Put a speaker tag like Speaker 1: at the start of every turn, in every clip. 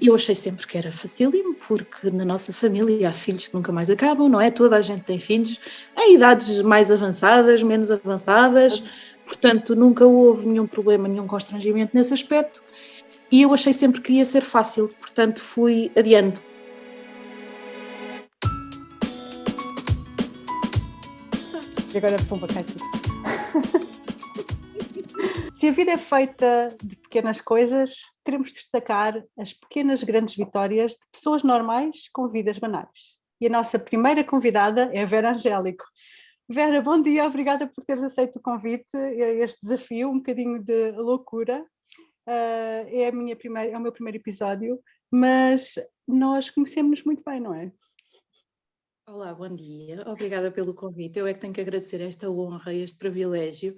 Speaker 1: Eu achei sempre que era facílimo, porque na nossa família há filhos que nunca mais acabam, não é? Toda a gente tem filhos em idades mais avançadas, menos avançadas, portanto nunca houve nenhum problema, nenhum constrangimento nesse aspecto. E eu achei sempre que ia ser fácil, portanto fui adiando.
Speaker 2: E agora pomba tudo. Se a vida é feita de pequenas coisas, queremos destacar as pequenas grandes vitórias de pessoas normais com vidas banais. E a nossa primeira convidada é a Vera Angélico. Vera, bom dia, obrigada por teres aceito o convite, este desafio, um bocadinho de loucura. Uh, é, a minha primeira, é o meu primeiro episódio, mas nós conhecemos muito bem, não é?
Speaker 1: Olá, bom dia, obrigada pelo convite. Eu é que tenho que agradecer esta honra, este privilégio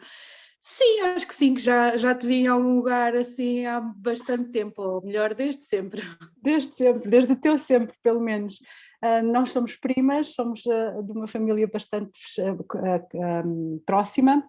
Speaker 1: Sim, acho que sim, que já, já te vi em algum lugar assim há bastante tempo, ou melhor, desde sempre.
Speaker 2: Desde sempre, desde o teu sempre, pelo menos. Uh, nós somos primas, somos uh, de uma família bastante uh, um, próxima,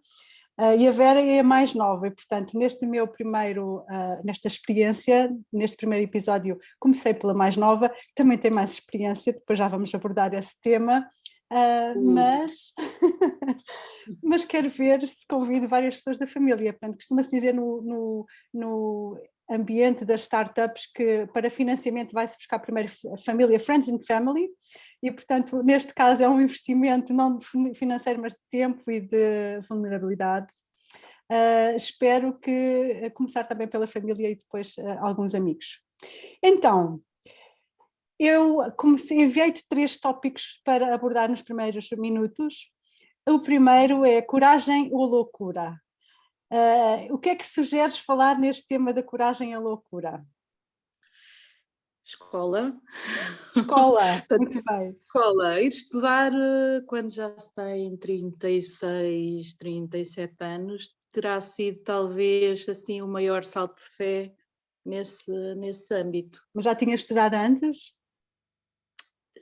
Speaker 2: e a Vera é a mais nova, e portanto neste meu primeiro, nesta experiência, neste primeiro episódio comecei pela mais nova, também tem mais experiência, depois já vamos abordar esse tema, Uh, mas, mas quero ver se convido várias pessoas da família. Portanto, costuma-se dizer no, no, no, ambiente das startups que para financiamento vai-se buscar primeiro a família, friends and family, e portanto neste caso é um investimento não financeiro mas de tempo e de vulnerabilidade. Uh, espero que começar também pela família e depois uh, alguns amigos. Então, eu enviei-te três tópicos para abordar nos primeiros minutos. O primeiro é coragem ou loucura. Uh, o que é que sugeres falar neste tema da coragem e loucura?
Speaker 1: Escola.
Speaker 2: Escola, muito bem.
Speaker 1: Escola, ir estudar eh, quando já se tem 36, 37 anos, terá sido talvez assim o maior salto de fé nesse, nesse âmbito.
Speaker 2: Mas já tinha estudado antes?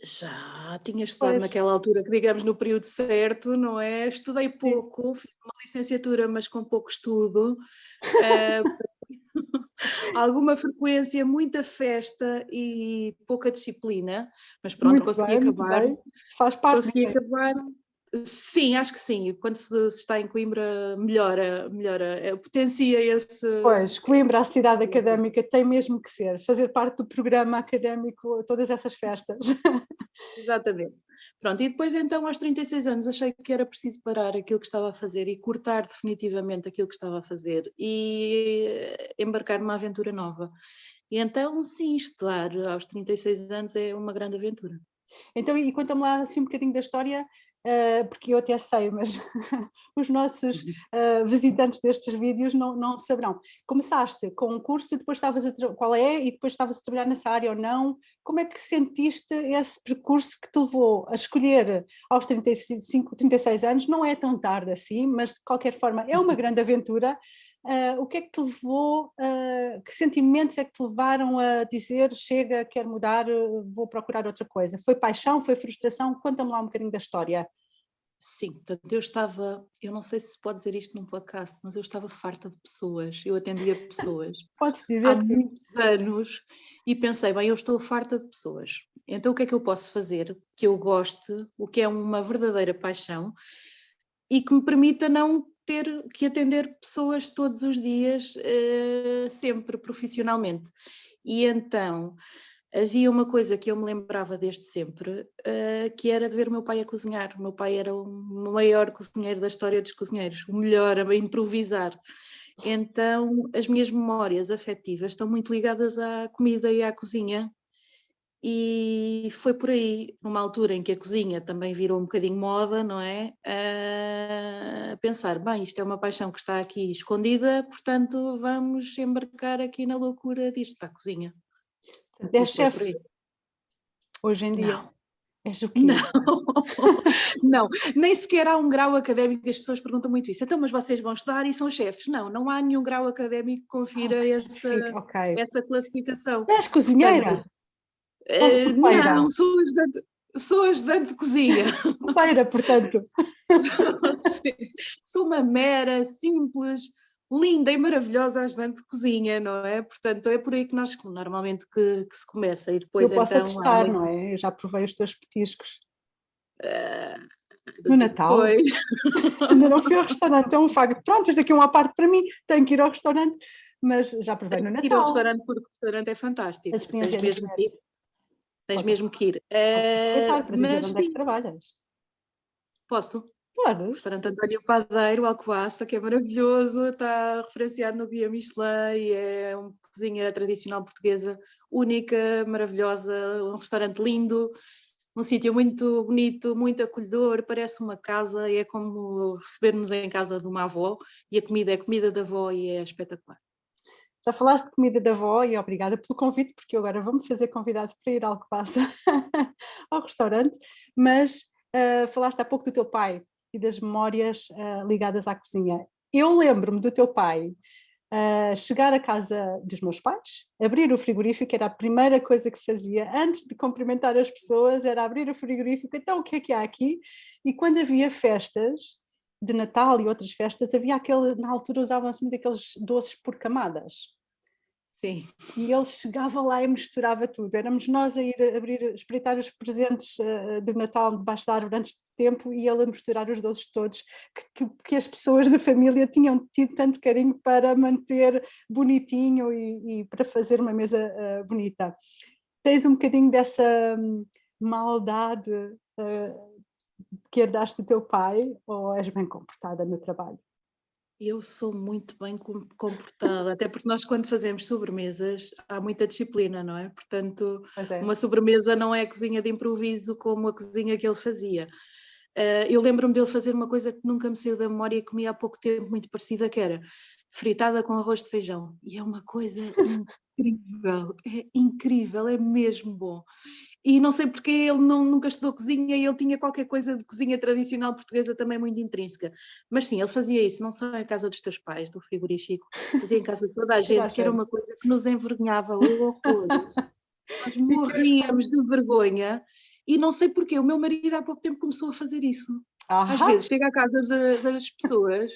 Speaker 1: Já tinha estudado pois. naquela altura, que digamos no período certo, não é? Estudei pouco, fiz uma licenciatura, mas com pouco estudo. Uh, alguma frequência, muita festa e pouca disciplina, mas pronto, muito consegui bem, acabar.
Speaker 2: Faz parte.
Speaker 1: Consegui acabar Sim, acho que sim. Quando se, está em Coimbra, melhora, melhora, eh, potencia esse.
Speaker 2: Pois, Coimbra, a cidade académica, tem mesmo que ser, fazer parte do programa académico, todas essas festas.
Speaker 1: Exatamente. Pronto, e depois então, aos 36 anos, achei que era preciso parar aquilo que estava a fazer e cortar definitivamente aquilo que estava a fazer e eh, embarcar numa aventura nova. E então, sim, estudar aos 36 anos é uma grande aventura.
Speaker 2: Então, e conta-me lá assim um bocadinho da história, uh, porque eu até sei, mas os nossos uh, visitantes destes vídeos não, não saberão. Começaste com um curso, depois estavas a qual é, e depois estavas a trabalhar nessa área ou não. Como é que sentiste esse percurso que te levou a escolher aos 35, 36 anos? Não é tão tarde assim, mas de qualquer forma é uma uhum. grande aventura. Uh, o que é que te levou, uh, que sentimentos é que te levaram a dizer chega, quero mudar, vou procurar outra coisa? Foi paixão, foi frustração? Conta-me lá um bocadinho da história.
Speaker 1: Sim, portanto eu estava, eu não sei se pode dizer isto num podcast, mas eu estava farta de pessoas, eu atendia pessoas
Speaker 2: Pode-se dizer
Speaker 1: há muitos anos e pensei, bem, eu estou farta de pessoas, então o que é que eu posso fazer que eu goste, o que é uma verdadeira paixão e que me permita não ter que atender pessoas todos os dias, uh, sempre profissionalmente. E então havia uma coisa que eu me lembrava desde sempre, uh, que era ver o meu pai a cozinhar. O meu pai era o maior cozinheiro da história dos cozinheiros, o melhor a improvisar. Então as minhas memórias afetivas estão muito ligadas à comida e à cozinha, e foi por aí, numa altura em que a cozinha também virou um bocadinho moda, não é? A pensar, bem, isto é uma paixão que está aqui escondida, portanto vamos embarcar aqui na loucura disto, da cozinha.
Speaker 2: É chefe hoje em dia?
Speaker 1: Não. És o quê? Não, não, nem sequer há um grau académico, as pessoas perguntam muito isso. Então, mas vocês vão estudar e são chefes? Não, não há nenhum grau académico que confira ah, essa, okay. essa classificação.
Speaker 2: És cozinheira? Portanto,
Speaker 1: Uh, não, sou ajudante, sou ajudante de cozinha.
Speaker 2: Sopeira, portanto.
Speaker 1: sou uma mera, simples linda e maravilhosa ajudante de cozinha, não é? Portanto, é por aí que nós normalmente que, que se começa e depois
Speaker 2: Eu posso
Speaker 1: então...
Speaker 2: atestar, não é? Eu já provei os teus petiscos. Uh, no Natal. Ainda não fui ao restaurante, é um facto. Pronto, isto aqui é uma parte para mim, tenho que ir ao restaurante, mas já provei no Natal.
Speaker 1: ir ao restaurante porque o restaurante é fantástico. A experiência tens mesmo Tens mesmo que ir. Uh,
Speaker 2: para mas, dizer onde sim. é que trabalhas.
Speaker 1: Posso?
Speaker 2: Pode.
Speaker 1: O restaurante António Padeiro, Alcoaça, que é maravilhoso, está referenciado no Guia Michelin, é uma cozinha tradicional portuguesa única, maravilhosa, um restaurante lindo, um sítio muito bonito, muito acolhedor, parece uma casa, é como receber-nos em casa de uma avó, e a comida é comida da avó e é espetacular.
Speaker 2: Já falaste de comida da avó e obrigada pelo convite, porque eu agora vou-me fazer convidado para ir ao que passa ao restaurante, mas uh, falaste há pouco do teu pai e das memórias uh, ligadas à cozinha. Eu lembro-me do teu pai uh, chegar à casa dos meus pais, abrir o frigorífico, era a primeira coisa que fazia, antes de cumprimentar as pessoas, era abrir o frigorífico, então o que é que há aqui? E quando havia festas, de Natal e outras festas, havia aquele, na altura usavam-se muito aqueles doces por camadas.
Speaker 1: Sim.
Speaker 2: E ele chegava lá e misturava tudo. Éramos nós a ir abrir, espreitar os presentes uh, do Natal debaixo da árvore antes de tempo e ele a misturar os doces todos que, que, que, as pessoas da família tinham tido tanto carinho para manter bonitinho e, e para fazer uma mesa uh, bonita. Tens um bocadinho dessa um, maldade uh, que herdaste do teu pai ou és bem comportada no trabalho?
Speaker 1: Eu sou muito bem comportada, até porque nós quando fazemos sobremesas há muita disciplina, não é? Portanto, é. uma sobremesa não é a cozinha de improviso como a cozinha que ele fazia. Uh, eu lembro-me dele fazer uma coisa que nunca me saiu da memória e comi há pouco tempo muito parecida, que era fritada com arroz de feijão. E é uma coisa incrível, é incrível, é mesmo bom. E não sei porque ele não, nunca estudou cozinha e ele tinha qualquer coisa de cozinha tradicional portuguesa também muito intrínseca. Mas sim, ele fazia isso, não só em casa dos teus pais, do frigorífico, fazia em casa de toda a gente, que era uma coisa que nos envergonhava horrores. Nós morríamos de vergonha e não sei porquê, o meu marido há pouco tempo começou a fazer isso. Às vezes chega à casa de, das pessoas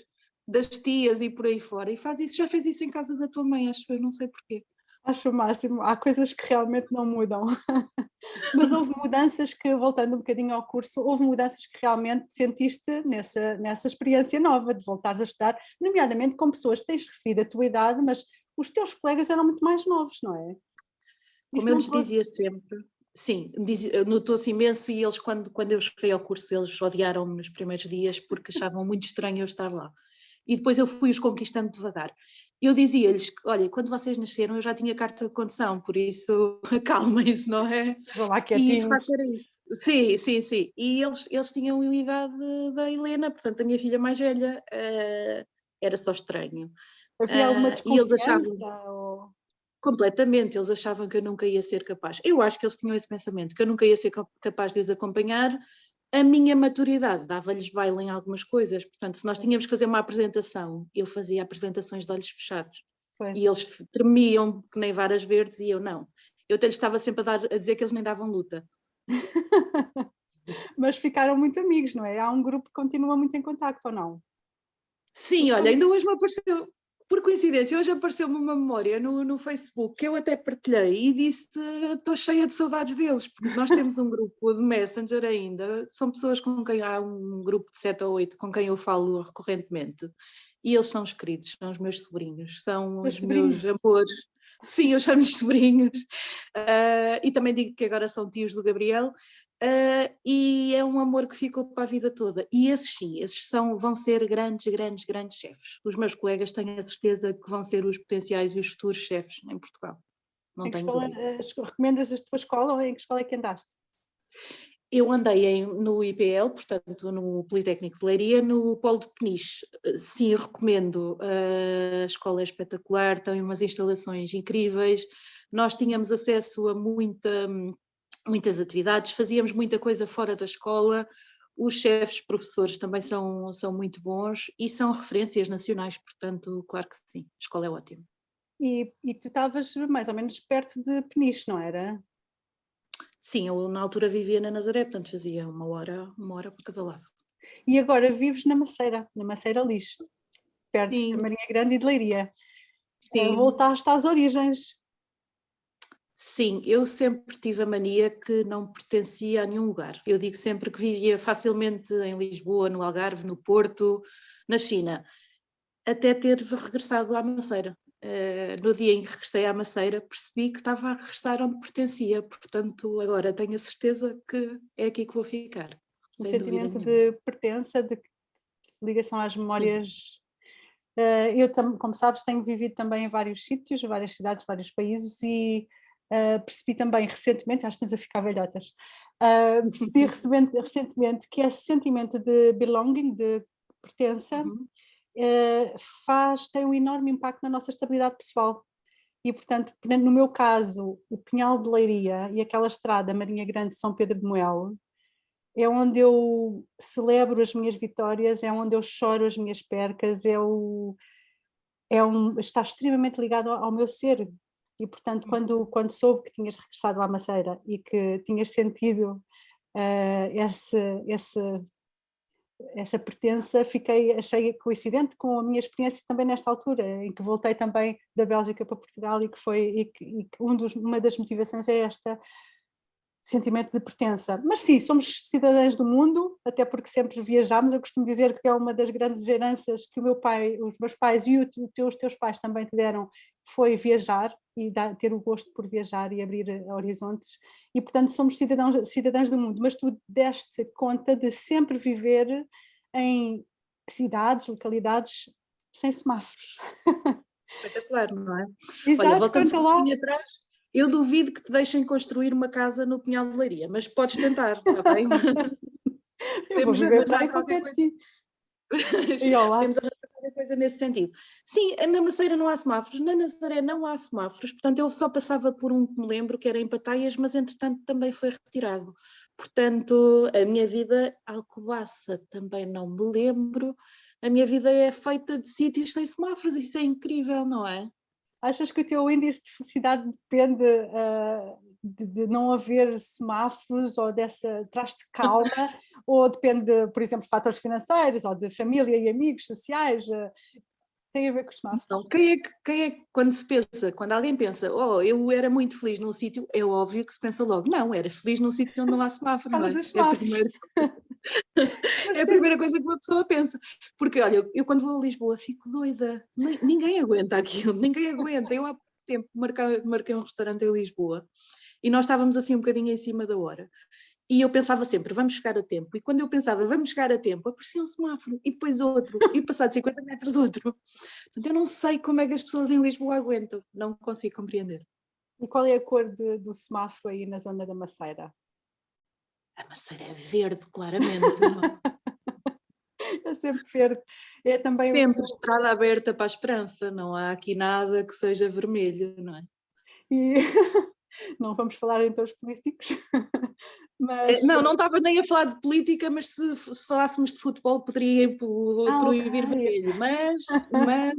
Speaker 1: das tias e por aí fora, e faz isso, já fez isso em casa da tua mãe, acho eu, não sei porquê.
Speaker 2: Acho o máximo, há coisas que realmente não mudam. Mas houve mudanças que, voltando um bocadinho ao curso, houve mudanças que realmente sentiste nessa, nessa experiência nova de voltares a estudar, nomeadamente com pessoas que tens referido a tua idade, mas os teus colegas eram muito mais novos, não é?
Speaker 1: Como eu lhes dizia sempre, sim, notou-se imenso e eles quando, quando eu cheguei ao curso eles odiaram-me nos primeiros dias porque achavam muito estranho eu estar lá e depois eu fui-os conquistando devagar. Eu dizia-lhes, olha, quando vocês nasceram eu já tinha carta de condução, por isso acalmem-se, não é?
Speaker 2: Lá e de facto
Speaker 1: era isso. Sim, sim, sim. E eles, eles tinham a idade da Helena, portanto a minha filha mais velha uh, era só estranho.
Speaker 2: Havia alguma desconfiança? Uh, e eles achavam... Ou...
Speaker 1: Completamente, eles achavam que eu nunca ia ser capaz. Eu acho que eles tinham esse pensamento, que eu nunca ia ser capaz de os acompanhar, a minha maturidade dava-lhes baile em algumas coisas, portanto, se nós tínhamos que fazer uma apresentação, eu fazia apresentações de olhos fechados. Foi. E eles tremiam que nem varas verdes e eu não. Eu até lhes estava sempre a, dar, a dizer que eles nem davam luta.
Speaker 2: Mas ficaram muito amigos, não é? Há um grupo que continua muito em contacto, ou não?
Speaker 1: Sim, olha, ainda hoje me apareceu, por coincidência, hoje apareceu-me uma memória no, no Facebook que eu até partilhei e disse estou cheia de saudades deles, porque nós temos um grupo de Messenger ainda, são pessoas com quem há um grupo de 7 ou 8 com quem eu falo recorrentemente e eles são os queridos, são os meus sobrinhos, são os, os meus amores. Sim, eu chamo-lhes sobrinhos uh, e também digo que agora são tios do Gabriel, Uh, e é um amor que ficou para a vida toda. E esses sim, esses são, vão ser grandes, grandes, grandes chefes. Os meus colegas têm a certeza que vão ser os potenciais e os futuros chefes em Portugal.
Speaker 2: Não em tenho escola, dúvida. Recomendas a tua escola ou em que escola é que andaste?
Speaker 1: Eu andei em, no IPL, portanto no Politécnico de Leiria, no Polo de Peniche. Sim, recomendo. A escola é espetacular, tem umas instalações incríveis. Nós tínhamos acesso a muita muitas atividades, fazíamos muita coisa fora da escola, os chefes, professores também são, são muito bons e são referências nacionais, portanto, claro que sim, a escola é ótima.
Speaker 2: E, e tu estavas mais ou menos perto de Peniche, não era?
Speaker 1: Sim, eu na altura vivia na Nazaré, portanto fazia uma hora, uma hora por cada lado.
Speaker 2: E agora vives na Maceira, na Maceira Lixo. perto Sim. de Marinha Grande e de Leiria. Sim. Voltaste às origens.
Speaker 1: Sim, eu sempre tive a mania que não pertencia a nenhum lugar. Eu digo sempre que vivia facilmente em Lisboa, no Algarve, no Porto, na China, até ter regressado à Maceira. Uh, no dia em que regressei à Maceira, percebi que estava a regressar onde pertencia, portanto, agora tenho a certeza que é aqui que vou ficar.
Speaker 2: Um sentimento de pertença, de ligação às memórias. Uh, eu, como sabes, tenho vivido também em vários sítios, várias cidades, vários países e uh, percebi também recentemente, acho que estamos a ficar velhotas, percebi recentemente que esse sentimento de belonging, de pertença, uhum eh, faz, tem um enorme impacto na nossa estabilidade pessoal. E, portanto, no meu caso, o Pinhal de Leiria e aquela estrada Marinha Grande São Pedro de Moel, é onde eu celebro as minhas vitórias, é onde eu choro as minhas percas, é, o, é um, está extremamente ligado ao, ao meu ser. E, portanto, hum. quando, quando soube que tinhas regressado à Maceira e que tinhas sentido uh, esse, esse essa pertença fiquei, achei coincidente com a minha experiência também nesta altura, em que voltei também da Bélgica para Portugal e que foi, e que, e que um dos, uma das motivações é esta sentimento de pertença. Mas sim, somos cidadãos do mundo, até porque sempre viajamos, eu costumo dizer que é uma das grandes heranças que o meu pai, os meus pais e os teus pais também te deram, foi viajar e dar, ter o gosto por viajar e abrir eh, horizontes e portanto somos cidadãos, cidadãos do mundo, mas tu deste conta de sempre viver em cidades, localidades sem semáforos.
Speaker 1: Espetacular, não é? Exato, Olha, voltando um pouquinho atrás, eu duvido que te deixem construir uma casa no Pinhal de Leiria, mas podes tentar, está bem?
Speaker 2: eu Temos vou viver qualquer coisa.
Speaker 1: E. Temos qualquer coisa nesse sentido. Sim, na Maceira não há semáforos, na Nazaré não há semáforos, portanto eu só passava por um que me lembro, que era em Pataias, mas entretanto também foi retirado. Portanto, a minha vida, Alcobaça, também não me lembro, a minha vida é feita de sítios sem semáforos, isso é incrível, não é?
Speaker 2: Achas que o teu índice de felicidade depende uh, de, de, não haver semáforos ou dessa traz-te calma ou depende, por exemplo, de fatores financeiros ou de família e amigos sociais? Uh, tem a ver com os semáforos?
Speaker 1: Não, quem é, que, quem é que, quando se pensa, quando alguém pensa, oh, eu era muito feliz num sítio, é óbvio que se pensa logo, não, era feliz num sítio onde não há semáforo. Não é? É, a primeira, é a primeira coisa que uma pessoa pensa. Porque, olha, eu, eu quando vou a Lisboa fico doida, ninguém aguenta aquilo, ninguém aguenta. Eu há pouco tempo marquei, marquei um restaurante em Lisboa e nós estávamos assim um bocadinho em cima da hora. E eu pensava sempre, vamos chegar a tempo. E quando eu pensava, vamos chegar a tempo, aparecia um semáforo, e depois outro, e passado 50 metros outro. Portanto, eu não sei como é que as pessoas em Lisboa aguentam, não consigo compreender.
Speaker 2: E qual é a cor de, do semáforo aí na zona da Maceira?
Speaker 1: A Maceira é verde, claramente.
Speaker 2: é sempre verde. É também
Speaker 1: sempre estrada aberta para a esperança, não há aqui nada que seja vermelho, não é?
Speaker 2: E não vamos falar em termos políticos,
Speaker 1: mas... Não, não estava nem a falar de política, mas se, se falássemos de futebol poderia ah, proibir okay. vermelho, mas, mas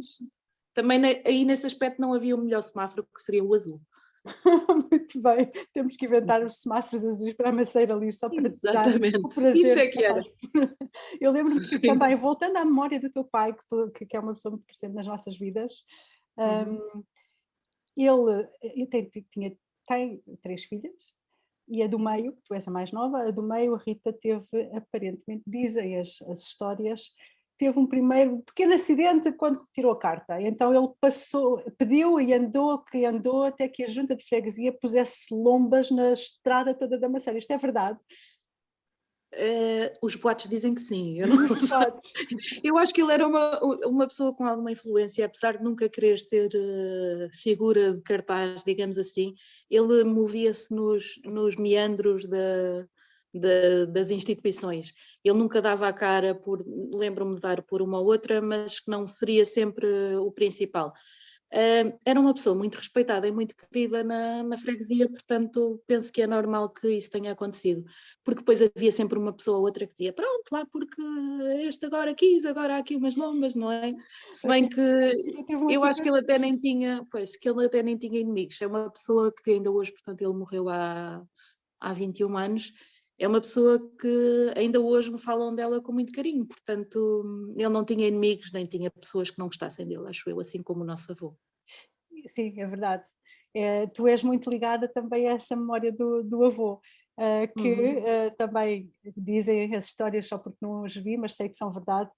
Speaker 1: também aí nesse aspecto não havia o melhor semáforo que seria o azul.
Speaker 2: Muito bem, temos que inventar os semáforos azuis para a maceira ali só para
Speaker 1: Exatamente. dar o prazer. Isso é que era.
Speaker 2: Eu lembro-me que também, voltando à memória do teu pai, que, que é uma pessoa muito presente nas nossas vidas, uhum. um, ele, ele tinha tem três filhas e a do meio, tu és a mais nova, a do meio, a Rita teve aparentemente, dizem as, as histórias, teve um primeiro pequeno acidente quando tirou a carta. Então ele passou, pediu e andou, que andou até que a junta de freguesia pusesse lombas na estrada toda da Maceira. Isto é verdade?
Speaker 1: Uh, os boatos dizem que sim, eu não Eu acho que ele era uma, uma pessoa com alguma influência, apesar de nunca querer ser uh, figura de cartaz, digamos assim, ele movia-se nos, nos meandros da, da, das instituições. Ele nunca dava a cara por, lembro-me de dar por uma ou outra, mas que não seria sempre o principal. Uh, era uma pessoa muito respeitada e muito querida na, na, freguesia, portanto penso que é normal que isso tenha acontecido, porque depois havia sempre uma pessoa ou outra que dizia pronto, lá porque este agora quis, agora há aqui umas lombas, não é? Se bem que eu acho que ele até nem tinha, pois, que ele até nem tinha inimigos, é uma pessoa que ainda hoje, portanto ele morreu há, há 21 anos, é uma pessoa que ainda hoje me falam dela com muito carinho, portanto ele não tinha inimigos, nem tinha pessoas que não gostassem dele, acho eu, assim como o nosso avô.
Speaker 2: Sim, é verdade. É, tu és muito ligada também a essa memória do, do avô, uh, que uhum. uh, também dizem as histórias só porque não as vi, mas sei que são verdade,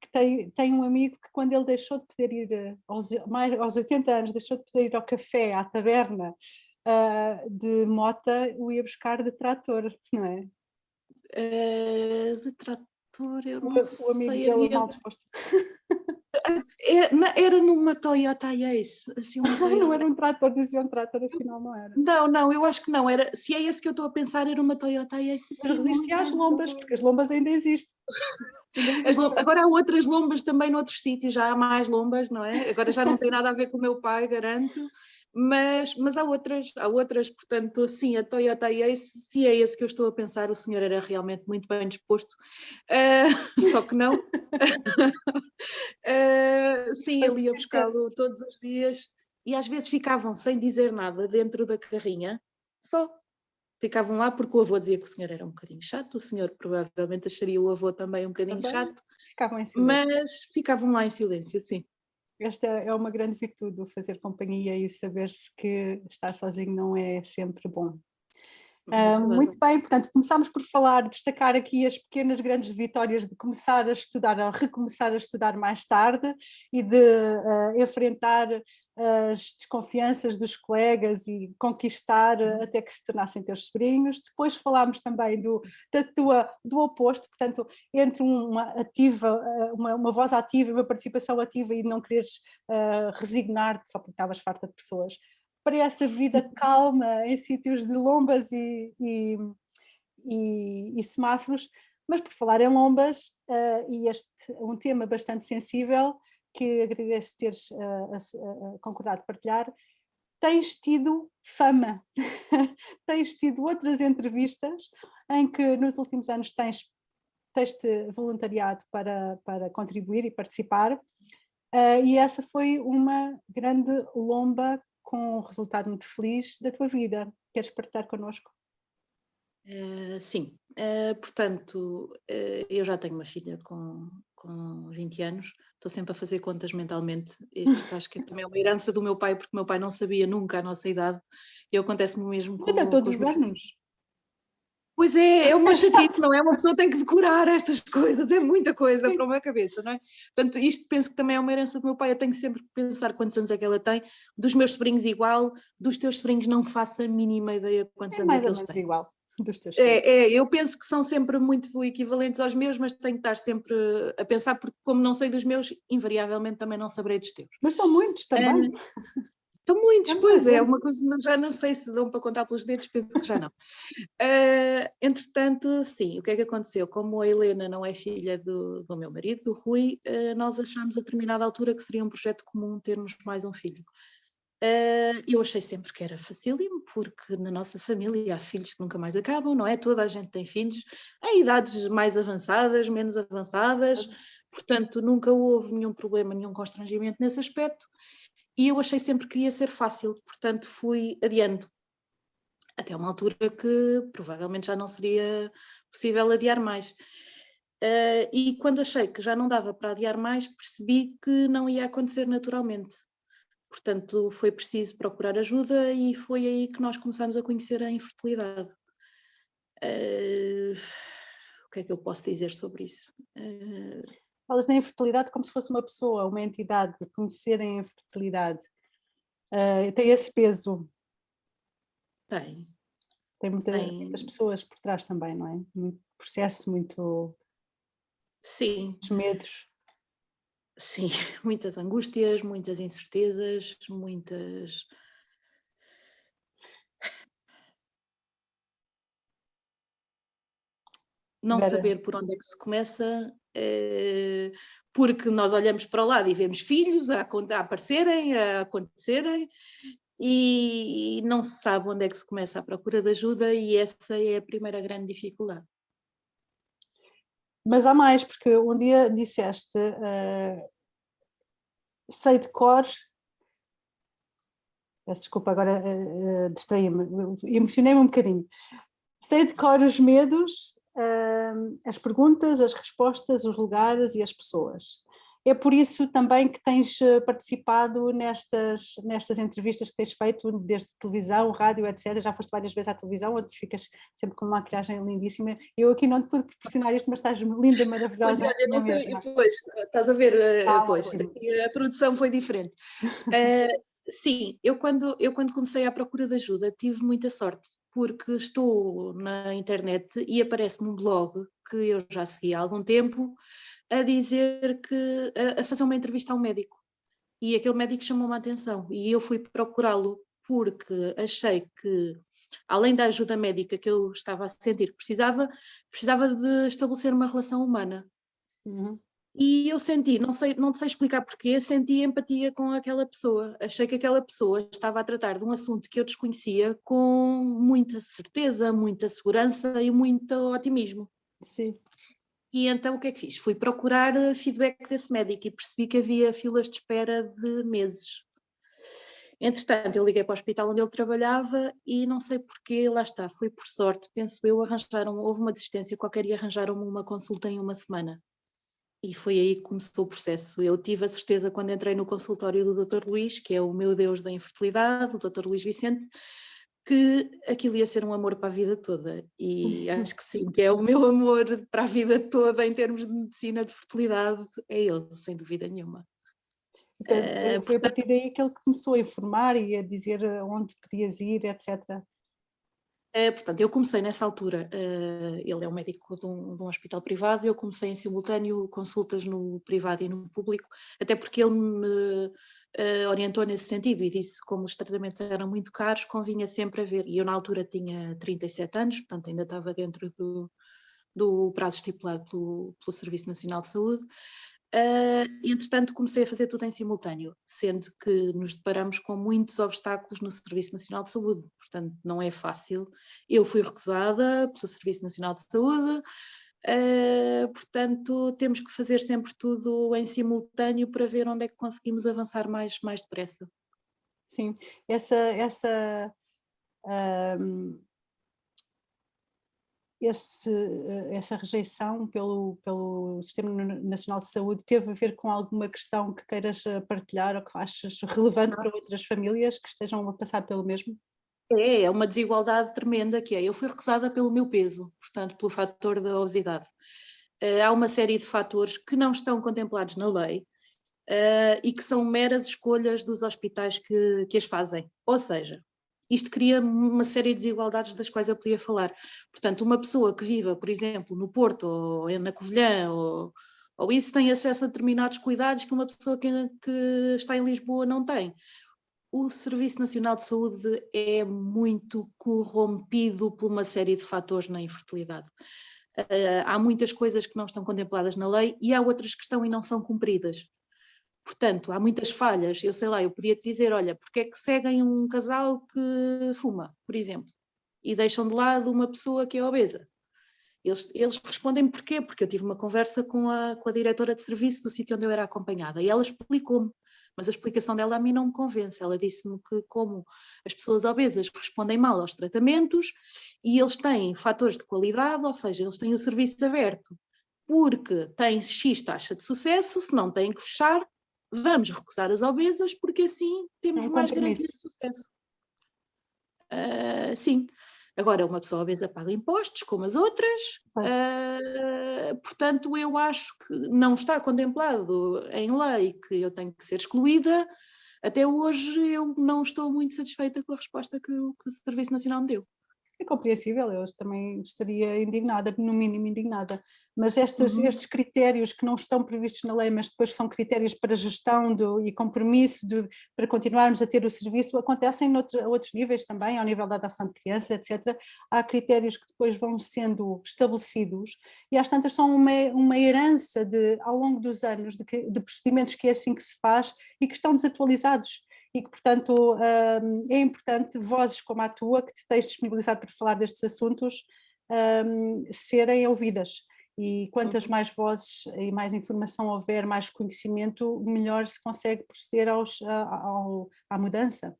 Speaker 2: que tem, tem um amigo que quando ele deixou de poder ir, eh, aos, mais, aos 80 anos, deixou de poder ir ao café, à taberna, uh, de mota, o ia buscar de trator, não é?
Speaker 1: Uh, de trator, eu não o, sei.
Speaker 2: O amigo dele havia... mal disposto.
Speaker 1: É, era numa Toyota Ace, assim uma
Speaker 2: Toyota. não era um trator, dizia um trator, afinal não era.
Speaker 1: Não, não, eu acho que não, era, se é esse que eu estou a pensar, era uma Toyota Ace.
Speaker 2: Mas resistia às lombas, porque as lombas ainda existem.
Speaker 1: Agora há outras lombas também noutros sítios, já há mais lombas, não é? Agora já não tem nada a ver com o meu pai, garanto mas, mas há outras, há outras, portanto, sim, a Toyota Ace, se é esse que eu estou a pensar, o senhor era realmente muito bem disposto, uh, só que não. uh, sim, ele ia buscá-lo todos os dias e às vezes ficavam sem dizer nada dentro da carrinha, só. Ficavam lá porque o avô dizia que o senhor era um bocadinho chato, o senhor provavelmente acharia o avô também um bocadinho também chato,
Speaker 2: ficavam
Speaker 1: mas ficavam lá em silêncio, sim
Speaker 2: esta é uma grande virtude, fazer companhia e saber-se que estar sozinho não é sempre bom. Uh, muito bem, portanto, começámos por falar, destacar aqui as pequenas grandes vitórias de começar a estudar, a recomeçar a estudar mais tarde e de uh, enfrentar as desconfianças dos colegas e conquistar uhum. até que se tornassem teus sobrinhos. Depois falámos também do, da tua, do oposto, portanto, entre uma ativa, eh, uma, uma voz ativa, uma participação ativa e não quereres uh, resignar-te só porque estavas farta de pessoas, para essa vida calma em sítios de lombas e, e, e, e semáforos, mas por falar em lombas, uh, e este um tema bastante sensível, que agradeço teres uh, concordado partilhar, tens tido fama, tens tido outras entrevistas em que nos últimos anos tens, tens-te voluntariado para, para contribuir e participar, uh, e essa foi uma grande lomba com um resultado muito feliz da tua vida. Queres partilhar connosco?
Speaker 1: Uh, sim, uh, portanto, eu já tenho uma filha com, com 20 anos, estou sempre a fazer contas mentalmente, isto acho que também é uma herança do meu pai, porque o meu pai não sabia nunca a nossa idade, e acontece-me mesmo com...
Speaker 2: Ainda todos os anos.
Speaker 1: Pois é, é uma chatice, não é? Uma pessoa tem que decorar estas coisas, é muita coisa Sim. para uma cabeça, não é? Portanto, isto penso que também é uma herança do meu pai, eu tenho sempre que pensar quantos anos é que ela tem, dos meus sobrinhos igual, dos teus sobrinhos não faço a mínima ideia quantos é anos é que eles têm.
Speaker 2: igual dos teus
Speaker 1: é, é, eu penso que são sempre muito equivalentes aos meus, mas tenho que estar sempre a pensar, porque como não sei dos meus, invariavelmente também não saberei dos teus.
Speaker 2: Mas são muitos também. Uh,
Speaker 1: são muitos, pois é, uma coisa, já não sei se dão para contar pelos dedos, penso que já não. Uh, entretanto, sim, o que é que aconteceu? Como a Helena não é filha do, do meu marido, do Rui, uh, nós achámos a determinada altura que seria um projeto comum termos mais um filho. Uh, eu achei sempre que era facílimo, porque na nossa família há filhos que nunca mais acabam, não é? Toda a gente tem filhos em idades mais avançadas, menos avançadas, portanto nunca houve nenhum problema, nenhum constrangimento nesse aspecto, e eu achei sempre que ia ser fácil, portanto fui adiando, até uma altura que provavelmente já não seria possível adiar mais. Uh, e quando achei que já não dava para adiar mais, percebi que não ia acontecer naturalmente. Portanto, foi preciso procurar ajuda e foi aí que nós começamos a conhecer a infertilidade. Uh, o que é que eu posso dizer sobre isso? Uh,
Speaker 2: Falas na infertilidade como se fosse uma pessoa, uma entidade, conhecer a infertilidade. Uh, tem esse peso?
Speaker 1: Tem.
Speaker 2: Tem, muita, tem muitas pessoas por trás também, não é? Muito processo, muito...
Speaker 1: Sim.
Speaker 2: Muitos medos.
Speaker 1: Sim, muitas angústias, muitas incertezas, muitas. Não Vera. saber por onde é que se começa, eh, porque nós olhamos para o lado e vemos filhos a, a aparecerem, a acontecerem, e não se sabe onde é que se começa a procura de ajuda, e essa é a primeira grande dificuldade.
Speaker 2: Mas há mais, porque um dia disseste, uh, sei de cor, peço desculpa, agora uh, distraí-me, emocionei-me um bocadinho. Sei de cor os medos, uh, as perguntas, as respostas, os lugares e as pessoas. É por isso também que tens eh, participado nestas, nestas entrevistas que tens feito, desde televisão, rádio, etc. Já foste várias vezes à televisão, onde ficas sempre com uma maquilhagem lindíssima. Eu aqui não te pude proporcionar isto, mas estás linda, maravilhosa.
Speaker 1: Pois, é, não sei, pois, estás a ver, eh, ah, pois, a produção foi diferente. uh, sim, eu quando, eu quando comecei à procura de ajuda tive muita sorte, porque estou na internet e aparece-me um blog que eu já segui há algum tempo, a dizer que, a, a fazer uma entrevista a um médico. E aquele médico chamou-me a atenção e eu fui procurá-lo porque achei que, além da ajuda médica que eu estava a sentir que precisava, precisava de estabelecer uma relação humana. Uhum. E eu senti, não sei, não sei explicar porquê, senti empatia com aquela pessoa. Achei que aquela pessoa estava a tratar de um assunto que eu desconhecia com muita certeza, muita segurança e muito otimismo.
Speaker 2: Sim.
Speaker 1: E então o que é que fiz? Fui procurar eh, feedback desse médico e percebi que havia filas de espera de meses. Entretanto, eu liguei para o hospital onde ele trabalhava e não sei porquê, lá está, foi por sorte, penso eu, arranjaram, houve uma desistência qualquer e arranjaram-me uma consulta em uma semana. E foi aí que começou o processo. Eu tive a certeza quando entrei no consultório do Dr. Luís, que é o meu Deus da infertilidade, o Dr. Luís Vicente, que aquilo ia ser um amor para a vida toda e acho que sim, que é o meu amor para a vida toda em termos de medicina de fertilidade, é ele, sem dúvida nenhuma.
Speaker 2: Então, uh, foi a partir daí que ele começou a informar e a dizer onde podias ir, etc.
Speaker 1: Uh, portanto, eu comecei nessa altura, uh, ele é um médico de um, de um, hospital privado, eu comecei em simultâneo consultas no privado e no público, até porque ele me uh, orientou nesse sentido e disse como os tratamentos eram muito caros, convinha sempre a ver. E eu na altura tinha 37 anos, portanto ainda estava dentro do, do prazo estipulado pelo, pelo Serviço Nacional de Saúde. Uh, entretanto, comecei a fazer tudo em simultâneo, sendo que nos deparamos com muitos obstáculos no Serviço Nacional de Saúde, portanto, não é fácil. Eu fui recusada pelo Serviço Nacional de Saúde, Uh, portanto, temos que fazer sempre tudo em simultâneo para ver onde é que conseguimos avançar mais, mais depressa.
Speaker 2: Sim, essa, essa, um, esse, essa rejeição pelo, pelo Sistema Nacional de Saúde teve a ver com alguma questão que queiras partilhar ou que achas relevante Nossa. para outras famílias que estejam a passar pelo mesmo?
Speaker 1: É, é uma desigualdade tremenda que é. Eu fui recusada pelo meu peso, portanto, pelo fator da obesidade. Uh, há uma série de fatores que não estão contemplados na lei e que são meras escolhas dos hospitais que, que as fazem. Ou seja, isto cria uma série de desigualdades das quais eu podia falar. Portanto, uma pessoa que viva, por exemplo, no Porto ou na Covilhã ou, ou isso tem acesso a determinados cuidados que uma pessoa que, que está em Lisboa não tem o Serviço Nacional de Saúde é muito corrompido por uma série de fatores na infertilidade. Uh, há muitas coisas que não estão contempladas na lei e há outras que estão e não são cumpridas. Portanto, há muitas falhas. Eu sei lá, eu podia te dizer, olha, porque é que seguem um casal que fuma, por exemplo, e deixam de lado uma pessoa que é obesa? Eles, eles respondem porquê? Porque eu tive uma conversa com a, com a diretora de serviço do sítio onde eu era acompanhada e ela explicou-me mas a explicação dela a mim não me convence. Ela disse-me que como as pessoas obesas respondem mal aos tratamentos e eles têm fatores de qualidade, ou seja, eles têm o serviço aberto porque têm X taxa de sucesso, se não têm que fechar, vamos recusar as obesas porque assim temos é um mais garantia de sucesso. Uh, sim, Agora, uma pessoa obesa paga impostos, como as outras, uh, portanto, eu acho que não está contemplado em lei que eu tenho que ser excluída. Até hoje eu não estou muito satisfeita com a resposta que, que o Serviço Nacional me deu
Speaker 2: é compreensível, eu também estaria indignada, no mínimo indignada, mas estes, uhum. estes critérios que não estão previstos na lei, mas depois são critérios para gestão do, e compromisso de, para continuarmos a ter o serviço, acontecem noutros, a outros níveis também, ao nível da adoção de crianças, etc. Há critérios que depois vão sendo estabelecidos e às tantas são uma, uma herança de, ao longo dos anos de, que, de procedimentos que é assim que se faz e que estão desatualizados e que, portanto, é importante vozes como a tua, que te tens disponibilizado para falar destes assuntos, serem ouvidas. E quantas uhum. mais vozes e mais informação houver, mais conhecimento, melhor se consegue proceder aos, ao, à mudança.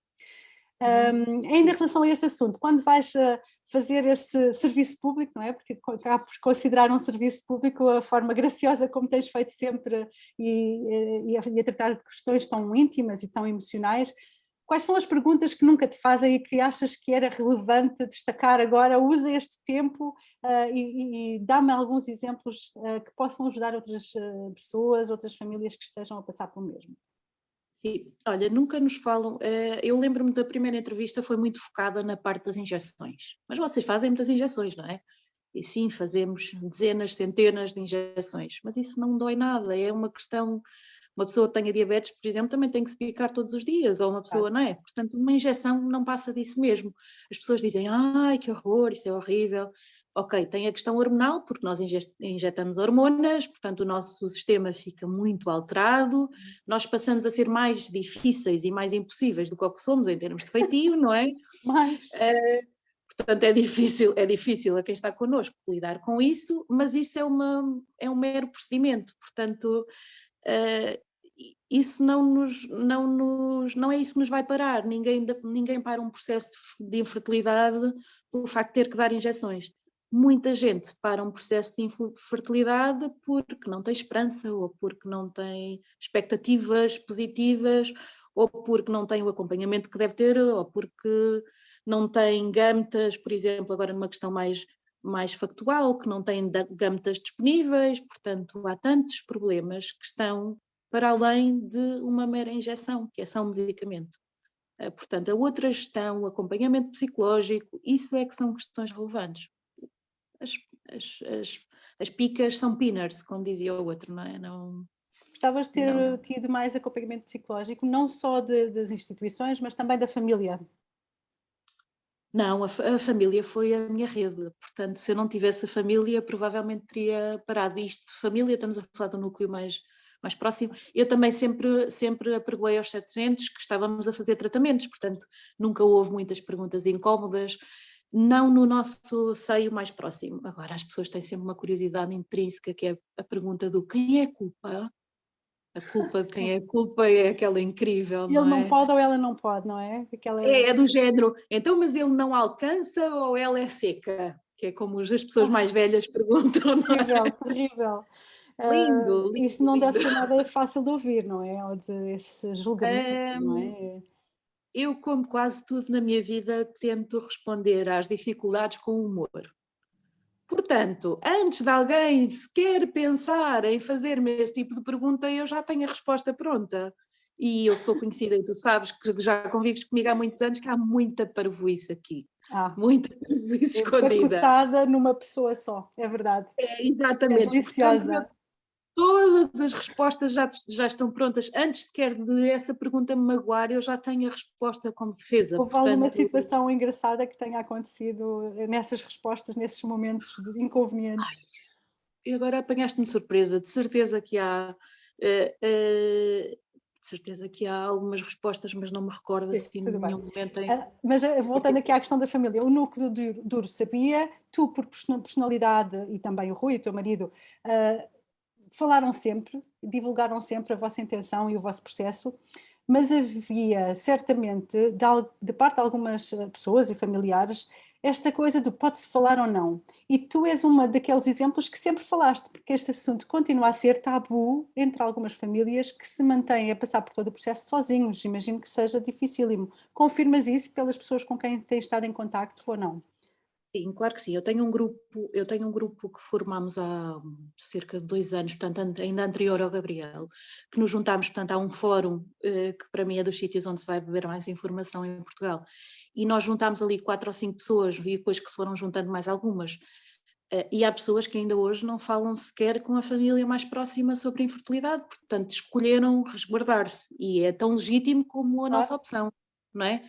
Speaker 2: Um, ainda em relação a este assunto, quando vais uh, fazer esse serviço público, não é? Porque acabo por considerar um serviço público a forma graciosa como tens feito sempre e, e, a, e a tratar de questões tão íntimas e tão emocionais, quais são as perguntas que nunca te fazem e que achas que era relevante destacar agora? Usa este tempo uh, e, e dá-me alguns exemplos uh, que possam ajudar outras uh, pessoas, outras famílias que estejam a passar pelo mesmo.
Speaker 1: Sim, olha, nunca nos falam, eh, eu lembro-me da primeira entrevista foi muito focada na parte das injeções, mas vocês fazem muitas injeções, não é? E sim, fazemos dezenas, centenas de injeções, mas isso não dói nada, é uma questão, uma pessoa que tenha diabetes, por exemplo, também tem que se picar todos os dias, ou uma pessoa, não é? Portanto, uma injeção não passa disso mesmo. As pessoas dizem, ai, que horror, isso é horrível, Ok, tem a questão hormonal, porque nós injetamos hormonas, portanto o nosso sistema fica muito alterado, nós passamos a ser mais difíceis e mais impossíveis do que o que somos em termos de feitio, não é?
Speaker 2: Mas... Uh,
Speaker 1: portanto é difícil, é difícil a quem está connosco lidar com isso, mas isso é, uma, é um mero procedimento, portanto uh, isso não, nos, não, nos, não é isso que nos vai parar, ninguém, ninguém para um processo de infertilidade pelo facto de ter que dar injeções muita gente para um processo de infertilidade porque não tem esperança ou porque não tem expectativas positivas ou porque não tem o acompanhamento que deve ter ou porque não tem gametas, por exemplo, agora numa questão mais, mais factual, que não tem gametas disponíveis, portanto há tantos problemas que estão para além de uma mera injeção, que é só um medicamento. Eh, portanto, a outra gestão, o acompanhamento psicológico, isso é que são questões relevantes as, as, as, as picas são pinners, como dizia o outro, não é? Não,
Speaker 2: Gostavas de ter não. tido mais acompanhamento psicológico, não só de, das instituições, mas também da família?
Speaker 1: Não, a, a, família foi a minha rede, portanto, se eu não tivesse a família, provavelmente teria parado isto. Família, estamos a falar do núcleo mais, mais próximo. Eu também sempre, sempre apregoei aos 700 que estávamos a fazer tratamentos, portanto, nunca houve muitas perguntas incómodas não no nosso seio mais próximo. Agora, as pessoas têm sempre uma curiosidade intrínseca, que é a pergunta do quem é a culpa? A culpa de quem é a culpa é aquela incrível,
Speaker 2: ele
Speaker 1: não
Speaker 2: é? Não pode ou ela não pode, não é?
Speaker 1: Aquela... É, é do género, então mas ele não alcança ou ela é seca? Que é como as pessoas mais velhas perguntam, não
Speaker 2: é? Terrível, terrível.
Speaker 1: Lindo, uh, lindo.
Speaker 2: Isso não lindo. deve ser nada fácil de ouvir, não é? Ou de esse julgamento, um, não é?
Speaker 1: Eu, como quase tudo na minha vida, tento responder às dificuldades com humor. Portanto, antes de alguém sequer pensar em fazer-me esse tipo de pergunta, eu já tenho a resposta pronta. E eu sou conhecida, e tu sabes que já convives comigo há muitos anos, que há muita parvoíce aqui. Ah, muita parvoíce escondida.
Speaker 2: numa pessoa só, é verdade.
Speaker 1: É, exatamente. É
Speaker 2: deliciosa. Portanto,
Speaker 1: todas as respostas já, já estão prontas. Antes sequer de essa pergunta me magoar, eu já tenho a resposta como defesa.
Speaker 2: Houve Portanto, alguma situação engraçada que tenha acontecido nessas respostas, nesses momentos de inconvenientes? Ai,
Speaker 1: e agora apanhaste-me de surpresa. De certeza que há... Uh, uh, de certeza que há algumas respostas, mas não me recordo Sim, se em nenhum bem. momento... Em... Uh,
Speaker 2: mas voltando aqui à questão da família, o núcleo duro sabia, tu por personalidade e também o Rui, o teu marido, falaram sempre, divulgaram sempre a vossa intenção e o vosso processo, mas havia certamente, de, de parte de algumas eh, pessoas e familiares, esta coisa do pode-se falar ou não. E tu és uma daqueles exemplos que sempre falaste, porque este assunto continua a ser tabu entre algumas famílias que se mantêm a passar por todo o processo sozinhos. Imagino que seja dificílimo. Confirmas isso pelas pessoas com quem tens estado em contacto ou não?
Speaker 1: Sim, claro que sim. Eu tenho um grupo, eu tenho um grupo que formámos há cerca de dois anos, portanto, ainda anterior ao Gabriel, que nos juntámos, portanto, a um fórum eh, que para mim é dos sítios onde se vai beber mais informação em Portugal. E nós juntámos ali quatro ou cinco pessoas e depois que se foram juntando mais algumas. Eh, e há pessoas que ainda hoje não falam sequer com a família mais próxima sobre a infertilidade, portanto, escolheram resguardar-se. E é tão legítimo como a nossa opção, não é?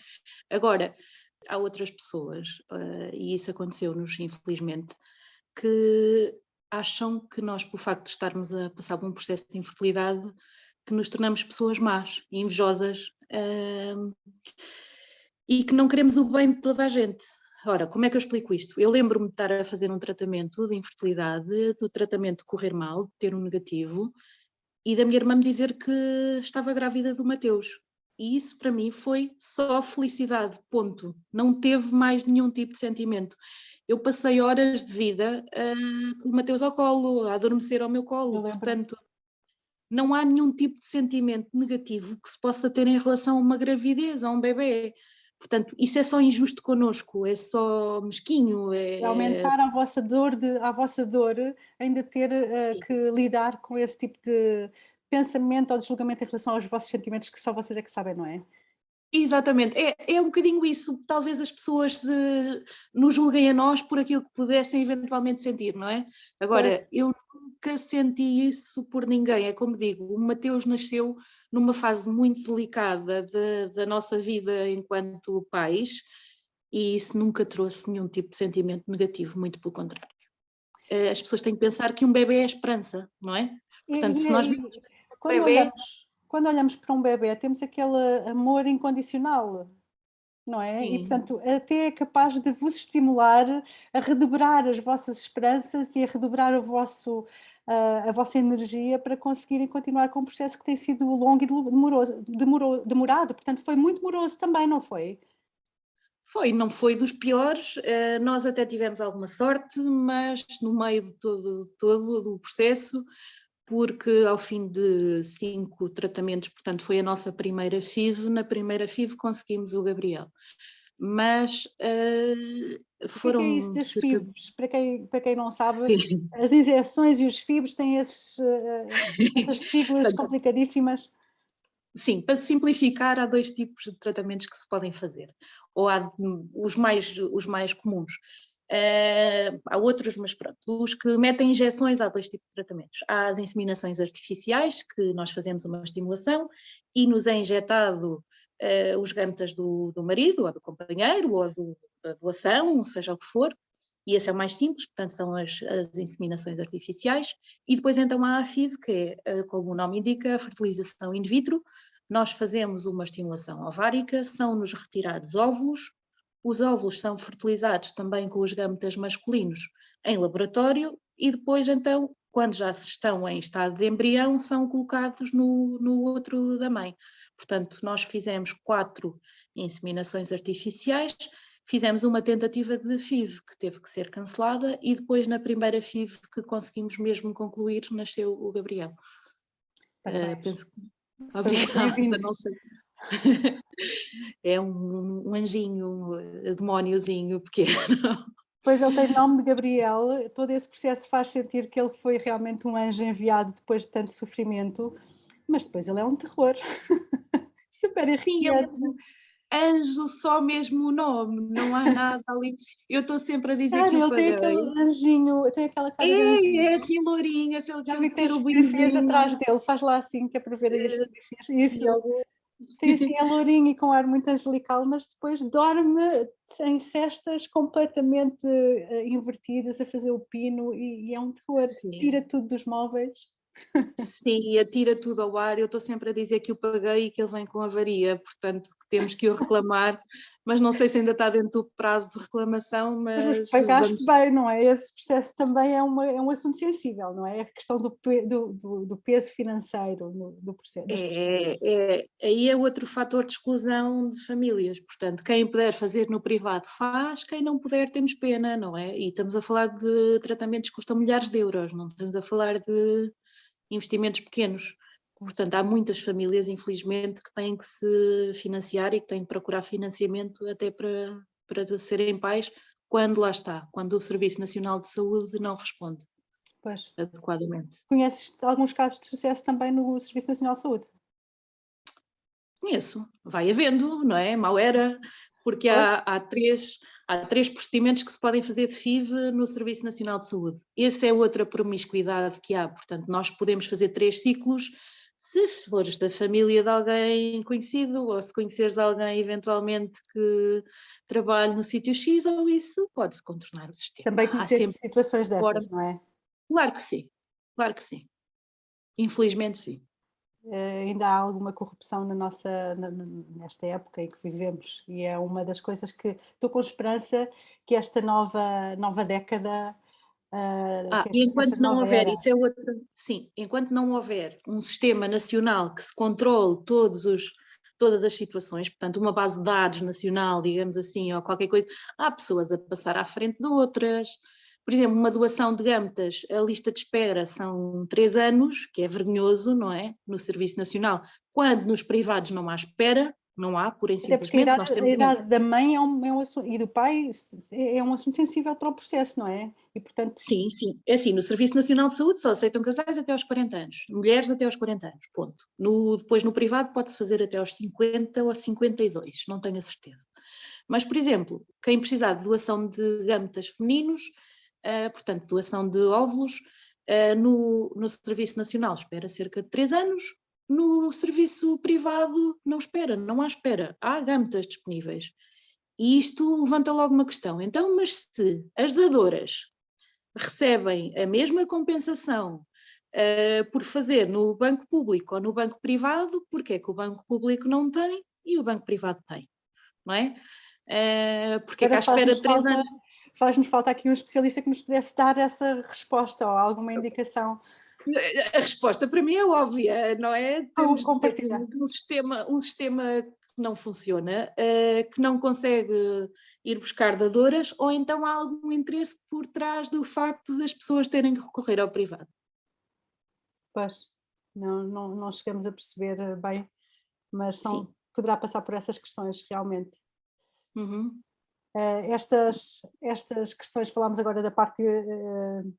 Speaker 1: Agora, há outras pessoas, uh, e isso aconteceu-nos, infelizmente, que acham que nós, pelo facto de estarmos a passar por um processo de infertilidade, que nos tornamos pessoas más invejosas uh, e que não queremos o bem de toda a gente. Ora, como é que eu explico isto? Eu lembro-me de estar a fazer um tratamento de infertilidade, do tratamento correr mal, ter um negativo, e da minha irmã me dizer que estava grávida do Mateus. E isso para mim foi só felicidade, ponto. Não teve mais nenhum tipo de sentimento. Eu passei horas de vida uh, com o Mateus ao colo, a adormecer ao meu colo, portanto, não há nenhum tipo de sentimento negativo que se possa ter em relação a uma gravidez, a um bebê. Portanto, isso é só injusto connosco, é só mesquinho. É,
Speaker 2: aumentar a vossa dor, de, a vossa dor, ainda ter uh, que lidar com esse tipo de pensamento ou de julgamento em relação aos vossos sentimentos que só vocês é que sabem, não é?
Speaker 1: Exatamente, é, é um bocadinho isso. Talvez as pessoas uh, nos julguem a nós por aquilo que pudessem eventualmente sentir, não é? Agora, eu nunca senti isso por ninguém. É como digo, o Mateus nasceu numa fase muito delicada de, da nossa vida enquanto pais e isso nunca trouxe nenhum tipo de sentimento negativo, muito pelo contrário. Eh, as pessoas têm que pensar que um bebê é esperança, não é?
Speaker 2: Portanto, e, se nós vimos quando, bebê... olhamos, quando olhamos para um bebê, temos aquele amor incondicional, não é? Sim. E, portanto, até é capaz de vos estimular a redobrar as vossas esperanças e a redobrar o vosso, uh, a vossa energia para conseguirem continuar com um processo que tem sido longo e demoroso, demorou, demorado. Portanto, foi muito demoroso também, não foi?
Speaker 1: Foi, não foi dos piores, uh, nós até tivemos alguma sorte, mas no meio de todo, todo o processo porque ao fim de cinco tratamentos, portanto foi a nossa primeira FIV, na primeira FIV conseguimos o Gabriel. Mas uh, foram... O
Speaker 2: que é isso das. FIVs? Para quem, para quem não sabe, Sim. as injeções e os FIVs têm esses, uh, essas siglas complicadíssimas.
Speaker 1: Sim, para simplificar, há dois tipos de tratamentos que se podem fazer, ou há os mais, os mais comuns, Uh, há outros, mas pronto, os que metem injeções, há dois tipos de tratamentos. Há as inseminações artificiais, que nós fazemos uma estimulação e nos é injetado uh, os gametas do, do, marido, ou do companheiro, ou do, da doação, seja o que for, e esse é o mais simples, portanto são as, as inseminações artificiais, e depois então há a FIV, que é, uh, como o nome indica, a fertilização in vitro, nós fazemos uma estimulação ovárica, são-nos retirados óvulos, os óvulos são fertilizados também com os gametas masculinos em laboratório e depois, então, quando já estão em estado de embrião, são colocados no, no outro da mãe. Portanto, nós fizemos quatro inseminações artificiais, fizemos uma tentativa de FIV que teve que ser cancelada e depois na primeira FIV que conseguimos mesmo concluir, nasceu o Gabriel. Uh, penso que... Obrigada, não sei. é um, um anjinho, um eh, demóniozinho pequeno.
Speaker 2: Pois ele tem nome de Gabriel, todo esse processo faz sentir que ele foi realmente um anjo enviado depois de tanto sofrimento, mas depois ele é um terror. Super irritante.
Speaker 1: É anjo só mesmo o nome, não há nada ali. Eu estou sempre a dizer claro, que
Speaker 2: ele tem aquele anjinho, tem aquela cara
Speaker 1: é, É assim lourinha, se ele
Speaker 2: Já vi ter o atrás dele, faz lá assim que é para ver as fotografias. Isso. Tem assim a lourinha e com ar muito angelical, mas depois dorme em cestas completamente uh, invertidas a fazer o pino e, e é um terror, Sim. tira tudo dos móveis.
Speaker 1: Sim, atira tudo ao ar. Eu estou sempre a dizer que o paguei e que ele vem com avaria, portanto temos que o reclamar, mas não sei se ainda está dentro do prazo de reclamação, mas... mas
Speaker 2: pagaste vamos... bem, não é? Esse processo também é, uma, é um assunto sensível, não é? A questão do, do, do, do peso financeiro no, do processo.
Speaker 1: É, é, aí é outro fator de exclusão de famílias, portanto, quem puder fazer no privado faz, quem não puder temos pena, não é? E estamos a falar de tratamentos que custam milhares de euros, não estamos a falar de investimentos pequenos. Portanto, há muitas famílias, infelizmente, que têm que se financiar e que têm que procurar financiamento até para, para serem pais, quando lá está, quando o Serviço Nacional de Saúde não responde pois. adequadamente.
Speaker 2: Conheces alguns casos de sucesso também no Serviço Nacional de Saúde?
Speaker 1: Conheço, vai havendo, não é? Mal era, porque há, há, três, há três procedimentos que se podem fazer de FIV no Serviço Nacional de Saúde. Essa é outra promiscuidade que há, portanto, nós podemos fazer três ciclos se fores da família de alguém conhecido ou se conheceres alguém eventualmente que trabalhe no sítio X ou isso, pode-se contornar o sistema.
Speaker 2: Também conhecer situações dessas, não é?
Speaker 1: Claro que sim, claro que sim. Infelizmente sim.
Speaker 2: Uh, ainda há alguma corrupção na nossa, nesta época em que vivemos e é uma das coisas que estou com esperança que esta nova, nova década
Speaker 1: Uh, ah, e enquanto não houver, era. isso é outra, sim, enquanto não houver um sistema nacional que se controle todos os, todas as situações, portanto uma base de dados nacional, digamos assim, ou qualquer coisa, há pessoas a passar à frente de outras, por exemplo, uma doação de gametas, a lista de espera são três anos, que é vergonhoso, não é? No Serviço Nacional, quando nos privados não há espera, não há, por simplesmente.
Speaker 2: a idade, a idade da mãe é um, é um assunto, e do pai é um assunto sensível para o processo, não é? E portanto...
Speaker 1: Sim, sim. É assim, no Serviço Nacional de Saúde só aceitam casais até aos 40 anos, mulheres até aos 40 anos, ponto. No, depois no privado pode-se fazer até aos 50 ou 52, não tenho a certeza. Mas, por exemplo, quem precisar de doação de gametas femininos, portanto, doação de óvulos, uh, no, no Serviço Nacional espera cerca de 3 anos, no serviço privado não espera, não há espera, há gametas disponíveis. E isto levanta logo uma questão. Então, mas se as dadoras recebem a mesma compensação uh, por fazer no banco público ou no banco privado, porque é que o banco público não tem e o banco privado tem? Não é? Uh, porque é que à espera de três anos...
Speaker 2: Faz-nos falta aqui um especialista que nos pudesse dar essa resposta ou alguma indicação.
Speaker 1: A resposta para mim é óbvia, não é? Temos um sistema, um sistema que não funciona, uh, que não consegue ir buscar dadoras, ou então há algum interesse por trás do facto das pessoas terem que recorrer ao privado.
Speaker 2: Pois, não, não, não chegamos a perceber eh, bem, mas são, poderá passar por essas questões realmente.
Speaker 1: Uhum.
Speaker 2: Uh, estas, estas questões, falámos agora da parte uh,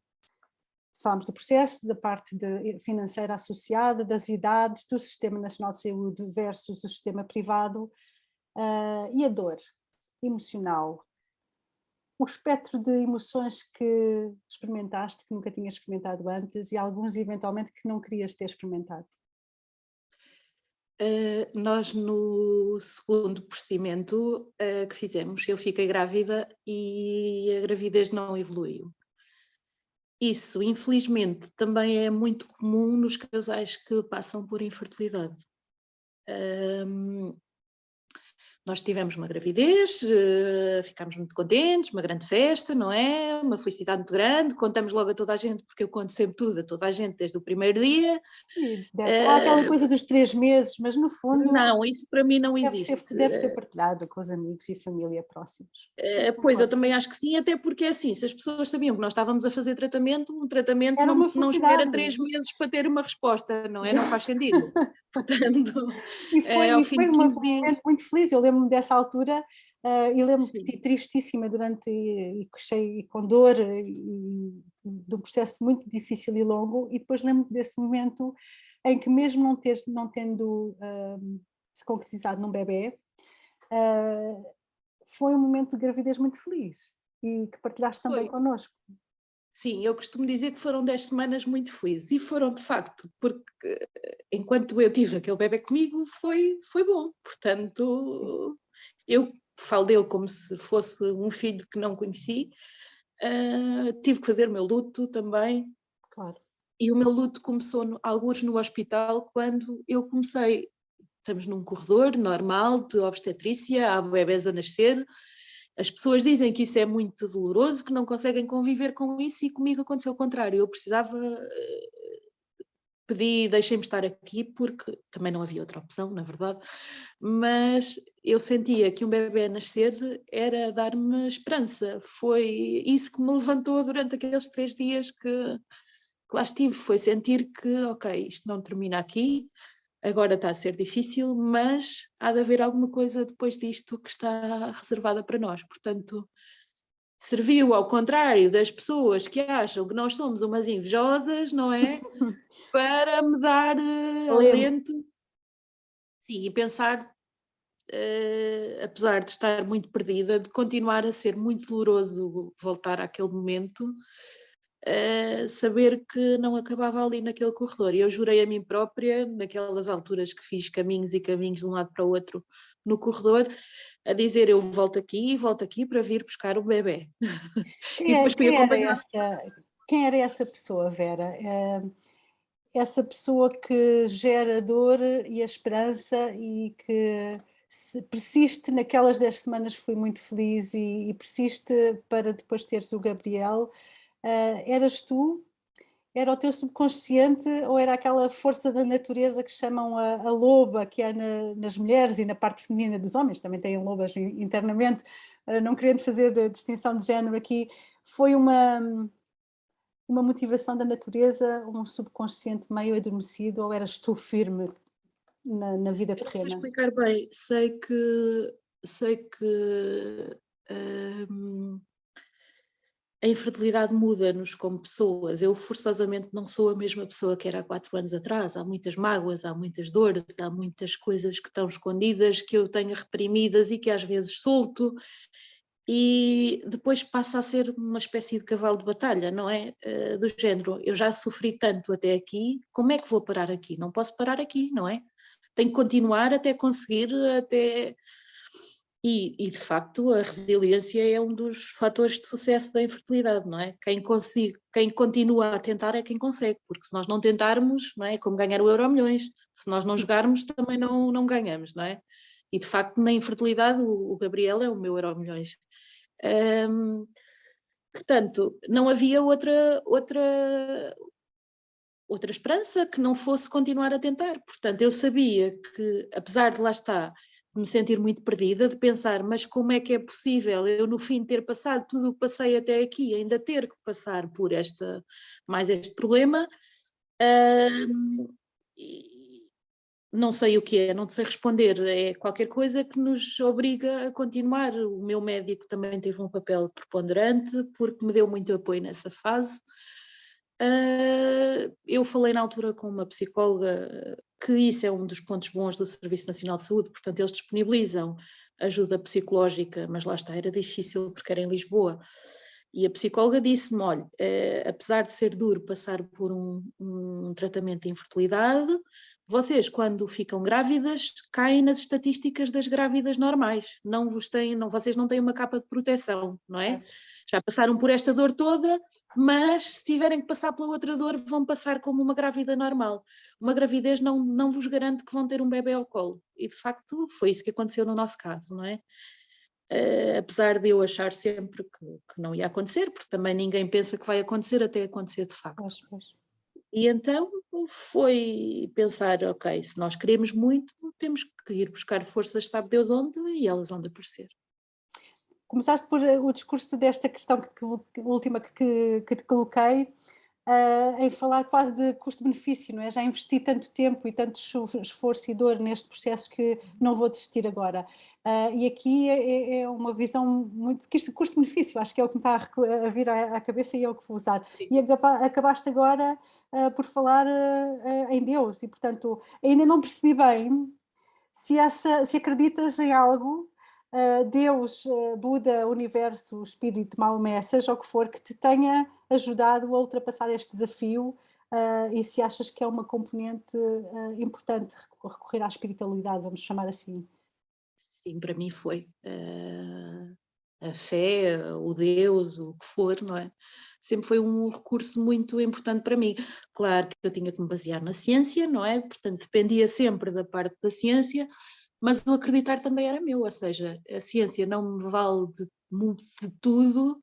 Speaker 2: falámos do processo, da parte de, financeira associada, das idades, do Sistema Nacional de Saúde versus o sistema privado uh, e a dor emocional. O espectro de emoções que experimentaste, que nunca tinhas experimentado antes e alguns eventualmente que não querias ter experimentado.
Speaker 1: Uh, nós no segundo procedimento uh, que fizemos, eu fiquei grávida e a gravidez não evoluiu. Isso, infelizmente, também é muito comum nos casais que passam por infertilidade. Um, nós tivemos uma gravidez, uh, ficámos muito contentes, uma grande festa, não é? Uma felicidade muito grande, contamos logo a toda a gente, porque eu conto sempre tudo a toda a gente desde o primeiro dia.
Speaker 2: Deve uh, aquela coisa dos três meses, mas no fundo...
Speaker 1: Não, isso para mim não
Speaker 2: deve
Speaker 1: existe.
Speaker 2: Ser, deve ser partilhado com os amigos e família próximos.
Speaker 1: Uh, pois, eu também acho que sim, até porque é assim, se as pessoas sabiam que nós estávamos a fazer tratamento, um tratamento Era não, não espera três meses para ter uma resposta, não é? Não faz sentido. Portanto,
Speaker 2: e foi, é, e foi de 15 dias... muito feliz, eu lembro lembro-me dessa altura uh, e lembro-me de tristíssima durante e, e, com dor e, de um processo muito difícil e longo e depois lembro-me desse momento em que mesmo não, ter, não tendo uh, se concretizado num bebê, uh, foi um momento de gravidez muito feliz e que partilhaste também foi. connosco.
Speaker 1: Sim, eu costumo dizer que foram 10 semanas muito felizes. E foram de facto, porque enquanto eu tive aquele bebê comigo foi, foi bom, portanto eu falo dele como se fosse um filho que não conheci, uh, tive que fazer o meu luto também.
Speaker 2: Claro.
Speaker 1: E o meu luto começou no, alguns no hospital quando eu comecei, estamos num corredor normal de obstetrícia, há bebés a nascer, as pessoas dizem que isso é muito doloroso, que não conseguem conviver com isso e comigo aconteceu o contrário. Eu precisava, eh, pedi, deixem-me estar aqui porque também não havia outra opção, na verdade, mas eu sentia que um bebê nascer era dar-me esperança. Foi isso que me levantou durante aqueles três dias que, que lá estive, foi sentir que, ok, isto não termina aqui, agora está a ser difícil, mas há de haver alguma coisa depois disto que está reservada para nós. Portanto, serviu ao contrário das pessoas que acham que nós somos umas invejosas, não é? para me dar uh, alento Sim, e pensar, uh, apesar de estar muito perdida, de continuar a ser muito doloroso voltar àquele momento, uh, saber que não acabava ali naquele corredor. E eu jurei a mim própria, naquelas alturas que fiz caminhos e caminhos de um lado para o outro no corredor, a dizer eu volto aqui e volto aqui para vir buscar o bebê.
Speaker 2: Quem, é, quem, era essa, quem era essa pessoa, Vera? É, essa pessoa que gera dor e a esperança e que persiste naquelas 10 semanas fui muito feliz e, e persiste para depois teres o Gabriel uh, eras tu? Era o teu subconsciente ou era aquela força da natureza que chamam a, a loba que há na, nas mulheres e na parte feminina dos homens, também têm lobas internamente, uh, não querendo fazer a distinção de género aqui, foi uma, uma motivação da natureza, um subconsciente meio adormecido ou eras tu firme na, na vida terrena?
Speaker 1: Eu sei explicar bem, sei que, sei que a infertilidade muda-nos como pessoas. Eu forçosamente não sou a mesma pessoa que era há quatro anos atrás. Há muitas mágoas, há muitas dores, há muitas coisas que estão escondidas, que eu tenho reprimidas e que às vezes solto e depois passa a ser uma espécie de cavalo de batalha, não é? Uh, do género, eu já sofri tanto até aqui, como é que vou parar aqui? Não posso parar aqui, não é? Tenho que continuar até conseguir, até... E, e, de facto a resiliência é um dos fatores de sucesso da infertilidade, não é? Quem, consiga, quem continua a tentar é quem consegue, porque se nós não tentarmos, não é? é como ganhar o euro milhões, se nós não jogarmos também não, não ganhamos, não é? E de facto na infertilidade o, o Gabriel é o meu euro milhões. Um, portanto, não havia outra, outra, outra esperança que não fosse continuar a tentar. Portanto, eu sabia que, apesar de lá estar, de me sentir muito perdida, de pensar, mas como é que é possível eu no fim ter passado tudo o que passei até aqui, ainda ter que passar por esta, mais este problema, não sei o que é, não sei responder, é qualquer coisa que nos obriga a continuar. O meu médico também teve um papel preponderante, porque me deu muito apoio nessa fase. Uh, eu falei na altura com uma psicóloga que isso é um dos pontos bons do Serviço Nacional de Saúde, portanto eles disponibilizam ajuda psicológica, mas lá está, era difícil porque era em Lisboa. E a psicóloga disse-me, olha, eh, apesar de ser duro passar por um, um tratamento de infertilidade, vocês, quando ficam grávidas, caem nas estatísticas das grávidas normais. Não vos têm, não, vocês não têm uma capa de proteção, não é? Já passaram por esta dor toda, mas se tiverem que passar pela outra dor, vão passar como uma grávida normal. Uma gravidez não, não vos garante que vão ter um bebê ao colo. E de facto foi isso que aconteceu no nosso caso, não é? Uh, apesar de eu achar sempre que, que, não ia acontecer, porque também ninguém pensa que vai acontecer até acontecer de facto. Pois, pois. E então foi pensar, ok, se nós queremos muito, temos que ir buscar forças, sabe Deus onde, e elas vão de aparecer.
Speaker 2: Começaste por eh, o discurso desta questão que, que, última que, que te coloquei, uh, em falar quase de custo-benefício, não é? Já investi tanto tempo e tanto esforço e dor neste processo que não vou desistir agora. Uh, e aqui é, é, é, uma visão muito que isto custo-benefício, acho que é o que me está a, a vir à, à, cabeça e é o que vou usar. Sim. E acabaste agora uh, por falar em Deus e, portanto, ainda não percebi bem se, essa, se acreditas em algo, Deus, Buda, Universo, Espírito, Maomé, seja o que for, que te tenha ajudado a ultrapassar este desafio e se achas que é uma componente importante recorrer à espiritualidade, vamos chamar assim.
Speaker 1: Sim, para mim foi. Uh, a fé, o Deus, o que for, não é? Sempre foi um recurso muito importante para mim. Claro que eu tinha que me basear na ciência, não é? Portanto, dependia sempre da parte da ciência, mas o acreditar também era meu, ou seja, a ciência não me vale de, de tudo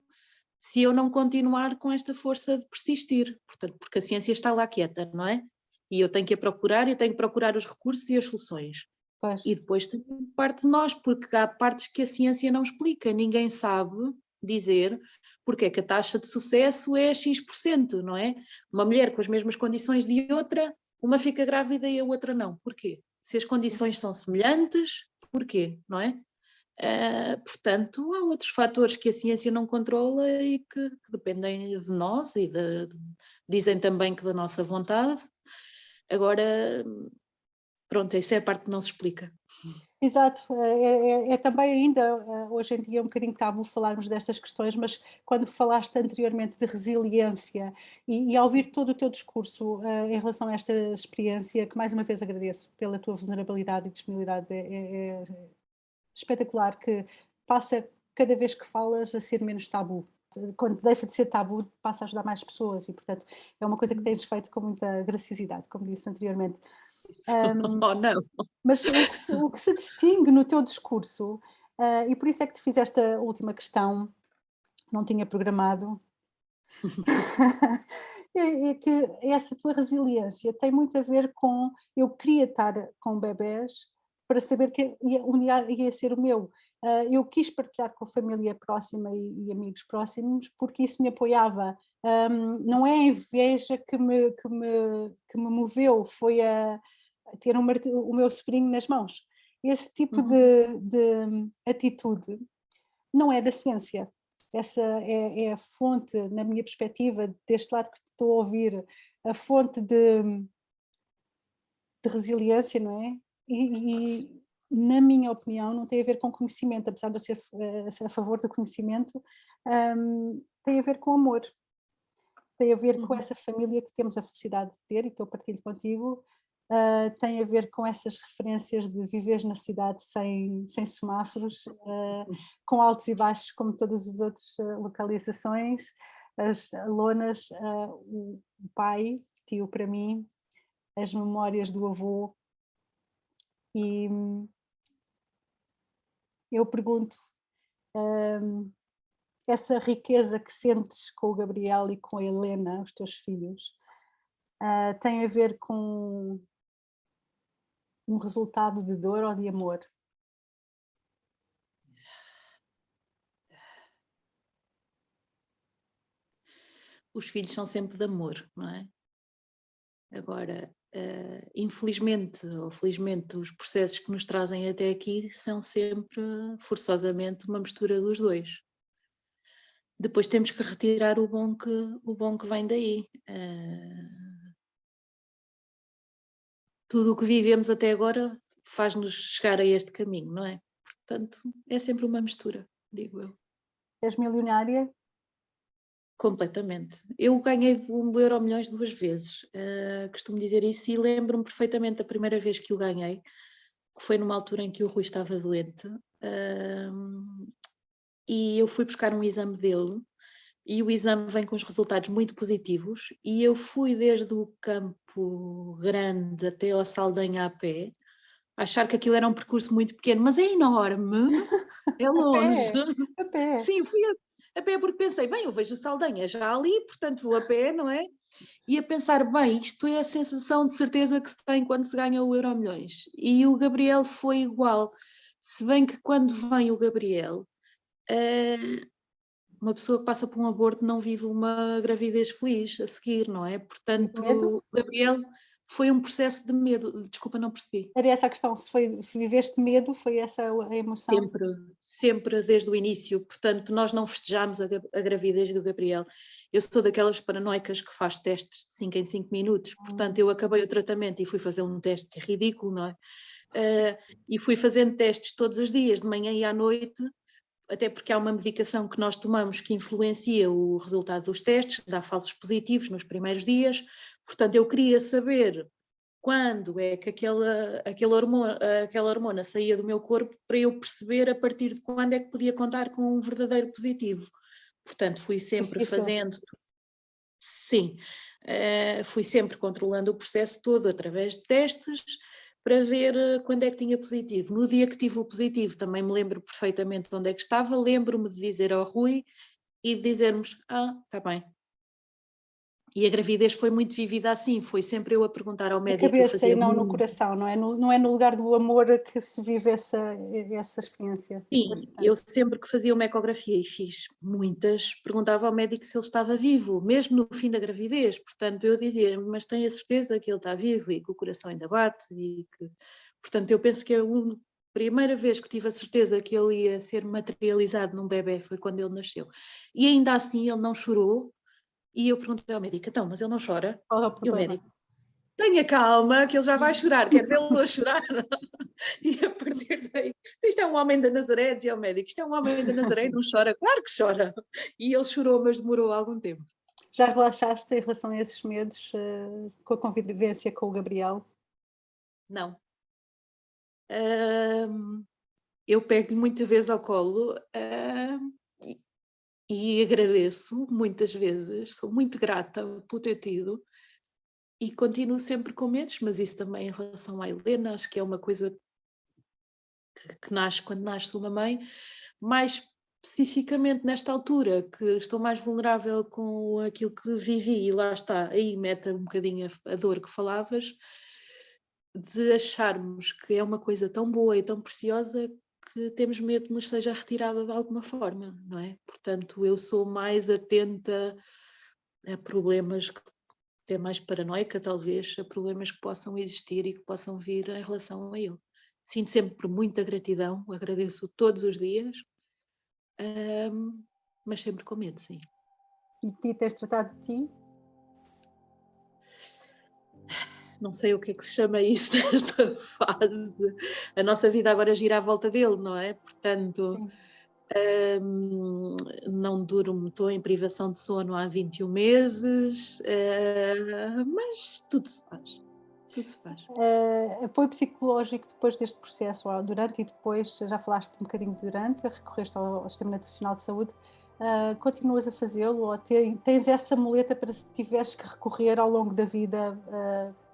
Speaker 1: se eu não continuar com esta força de persistir, portanto, porque a ciência está lá quieta, não é? E eu tenho que a procurar, eu tenho que procurar os recursos e as soluções. Pois. E depois tem parte de nós, porque há partes que a ciência não explica, ninguém sabe dizer porque é que a taxa de sucesso é X%, não é? Uma mulher com as mesmas condições de outra, uma fica grávida e a outra não. Porquê? Se as condições são semelhantes, porquê, não é? Uh, portanto, há outros fatores que a ciência não controla e que, que dependem de nós e de, dizem também que da nossa vontade. Agora, pronto, isso é a parte que não se explica.
Speaker 2: Exato, é, é, é, também ainda, eh, hoje em dia é um bocadinho tabu falarmos destas questões, mas quando falaste anteriormente de resiliência e, e ao ouvir todo o teu discurso uh, em relação a esta experiência, que mais uma vez agradeço pela tua vulnerabilidade e disponibilidade, é, é, é espetacular que passa cada vez que falas a ser menos tabu. Quando deixa de ser tabu, passa a ajudar mais pessoas e, portanto, é uma coisa que tens feito com muita graciosidade, como disse anteriormente.
Speaker 1: Um, oh, não.
Speaker 2: Mas o que, se, o que, se, distingue no teu discurso, uh, e por isso é que te fiz esta última questão, não tinha programado, é, é, que essa tua resiliência tem muito a ver com, eu queria estar com bebés para saber que dia ia ser o meu. Uh, eu quis partilhar com a família próxima e, e amigos próximos porque isso me apoiava. Um, não é a inveja que me, que me, que me moveu, foi a, a ter um, o meu sobrinho nas mãos. Esse tipo uhum. de, de atitude não é da ciência. Essa é, é, a fonte, na minha perspectiva, deste lado que estou a ouvir, a fonte de, de resiliência, não é? E, e, na minha opinião, não tem a ver com conhecimento, apesar de eu ser, uh, ser a favor do conhecimento, um, tem a ver com amor. Tem a ver uhum. com essa família que temos a felicidade de ter e que eu partilho contigo, uh, tem a ver com essas referências de viver na cidade sem, sem semáforos, uh, com altos e baixos como todas as outras localizações, as lonas, o pai, tio para mim, as memórias do avô, e eu pergunto, um, essa riqueza que sentes com o Gabriel e com a Helena, os teus filhos, uh, tem a ver com um resultado de dor ou de amor?
Speaker 1: Os filhos são sempre de amor, não é? Agora, Uh, infelizmente ou felizmente os processos que nos trazem até aqui são sempre forçosamente uma mistura dos dois. Depois temos que retirar o bom que, o bom que vem daí. Uh, tudo o que vivemos até agora faz-nos chegar a este caminho, não é? Portanto, é sempre uma mistura, digo eu.
Speaker 2: És milionária?
Speaker 1: Completamente. Eu ganhei o Euro Milhões duas vezes, uh, costumo dizer isso, e lembro-me perfeitamente da primeira vez que o ganhei, que foi numa altura em que o Rui estava doente, uh, e eu fui buscar um exame dele, e o exame vem com os resultados muito positivos, e eu fui desde o Campo Grande até ao Saldanha a pé, achar que aquilo era um percurso muito pequeno, mas é enorme, é longe.
Speaker 2: a pé, a pé.
Speaker 1: Sim, fui a a pé porque pensei, bem, eu vejo o Saldanha já ali, portanto vou a pé, não é? E a pensar, bem, isto é a sensação de certeza que se tem quando se ganha o Euro Milhões. E o Gabriel foi igual, se bem que quando vem o Gabriel, uh, uma pessoa que passa por um aborto não vive uma gravidez feliz a seguir, não é? Portanto, o Gabriel foi um processo de medo, desculpa, não percebi.
Speaker 2: Era essa a questão, se foi, viveste medo, foi essa a emoção?
Speaker 1: Sempre, sempre desde o início, portanto nós não festejámos a, a gravidez do Gabriel. Eu sou daquelas paranoicas que faz testes de 5 em 5 minutos, hum. portanto eu acabei o tratamento e fui fazer um teste que é ridículo, não é? Uh, e fui fazendo testes todos os dias, de manhã e à noite, até porque há uma medicação que nós tomamos que influencia o resultado dos testes, dá falsos positivos nos primeiros dias, Portanto, eu queria saber quando é que aquela, aquela, hormona, aquela hormona saía do meu corpo para eu perceber a partir de quando é que podia contar com um verdadeiro positivo. Portanto, fui sempre Isso. fazendo, sim, uh, fui sempre controlando o processo todo através de testes para ver eh, quando é que tinha positivo. No dia que tive o positivo também me lembro perfeitamente de onde é que estava, lembro-me de dizer ao Rui e de dizermos, ah, está bem, e a gravidez foi muito vivida assim, foi sempre eu a perguntar ao médico.
Speaker 2: Na cabeça e não no coração, não é? No, não é no lugar do amor que se vive essa, essa experiência.
Speaker 1: Sim, eu sempre que fazia uma ecografia e fiz muitas, perguntava ao médico se ele estava vivo, mesmo no fim da gravidez. Portanto, eu dizia, mas tenho a certeza que ele está vivo e que o coração ainda bate e que... Portanto, eu penso que a primeira vez que tive a certeza que ele ia ser materializado num bebê foi quando ele nasceu. E ainda assim ele não chorou, e eu perguntei ao médico, então, mas ele não chora?
Speaker 2: Oh,
Speaker 1: e o médico, tenha calma, que ele já vai chorar, quer vê-lo a chorar. e a partir daí, isto é um homem da Nazaré, dizia o médico, isto é um homem da Nazaré não chora? Claro que chora. E ele chorou, mas demorou algum tempo.
Speaker 2: Já relaxaste em relação a esses medos uh, com a convivência com o Gabriel?
Speaker 1: Não. Uh, eu pego-lhe muitas vezes ao colo uh, e agradeço muitas vezes, sou muito grata por ter tido e continuo sempre com medos, mas isso também em relação à Helena, acho que é uma coisa que, que nasce quando nasce uma mãe, mais especificamente nesta altura, que estou mais vulnerável com aquilo que vivi, e lá está, aí mete um bocadinho a, a dor que falavas, de acharmos que é uma coisa tão boa e tão preciosa temos medo que nos seja retirada de alguma forma, não é? Portanto, eu sou mais atenta a problemas, até mais paranoica talvez, a problemas que possam existir e que possam vir em relação a ele. Sinto sempre muita gratidão, agradeço todos os dias, mas sempre com medo, sim.
Speaker 2: E ti tens tratado de ti?
Speaker 1: Não sei o que é que se chama isso nesta fase. A nossa vida agora gira à volta dele, não é? Portanto, um, não durmo, estou em privação de sono há 21 meses, uh, mas tudo se faz. Tudo se faz.
Speaker 2: Uh, apoio psicológico depois deste processo, durante e depois, já falaste um bocadinho durante, recorreste ao, ao Sistema Nacional de Saúde, uh, continuas a fazê-lo ou tens essa muleta para se tiveres que recorrer ao longo da vida? Uh...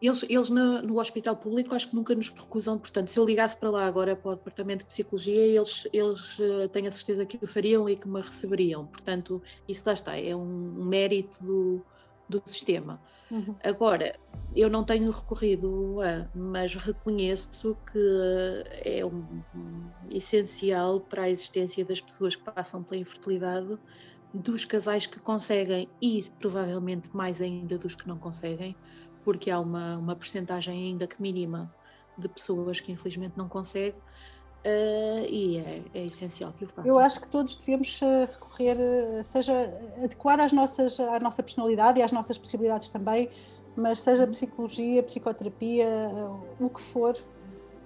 Speaker 1: Eles, eles no, no, hospital público acho que nunca nos recusam, portanto, se eu ligasse para lá agora para o departamento de psicologia, eles, eles tenho a certeza que o fariam e que me receberiam. Portanto, isso lá está, é um mérito do, do sistema. Uhum. Agora, eu não tenho recorrido a, mas reconheço que é um, um, essencial para a existência das pessoas que passam pela infertilidade, dos casais que conseguem e provavelmente mais ainda dos que não conseguem, porque há uma, uma percentagem ainda que mínima de pessoas que infelizmente não conseguem Uh, e é, é, essencial que o façam.
Speaker 2: Eu acho que todos devemos eh, recorrer, eh, seja adequar às nossas, à nossa personalidade e às nossas possibilidades também, mas seja uhum. psicologia, psicoterapia, o que for,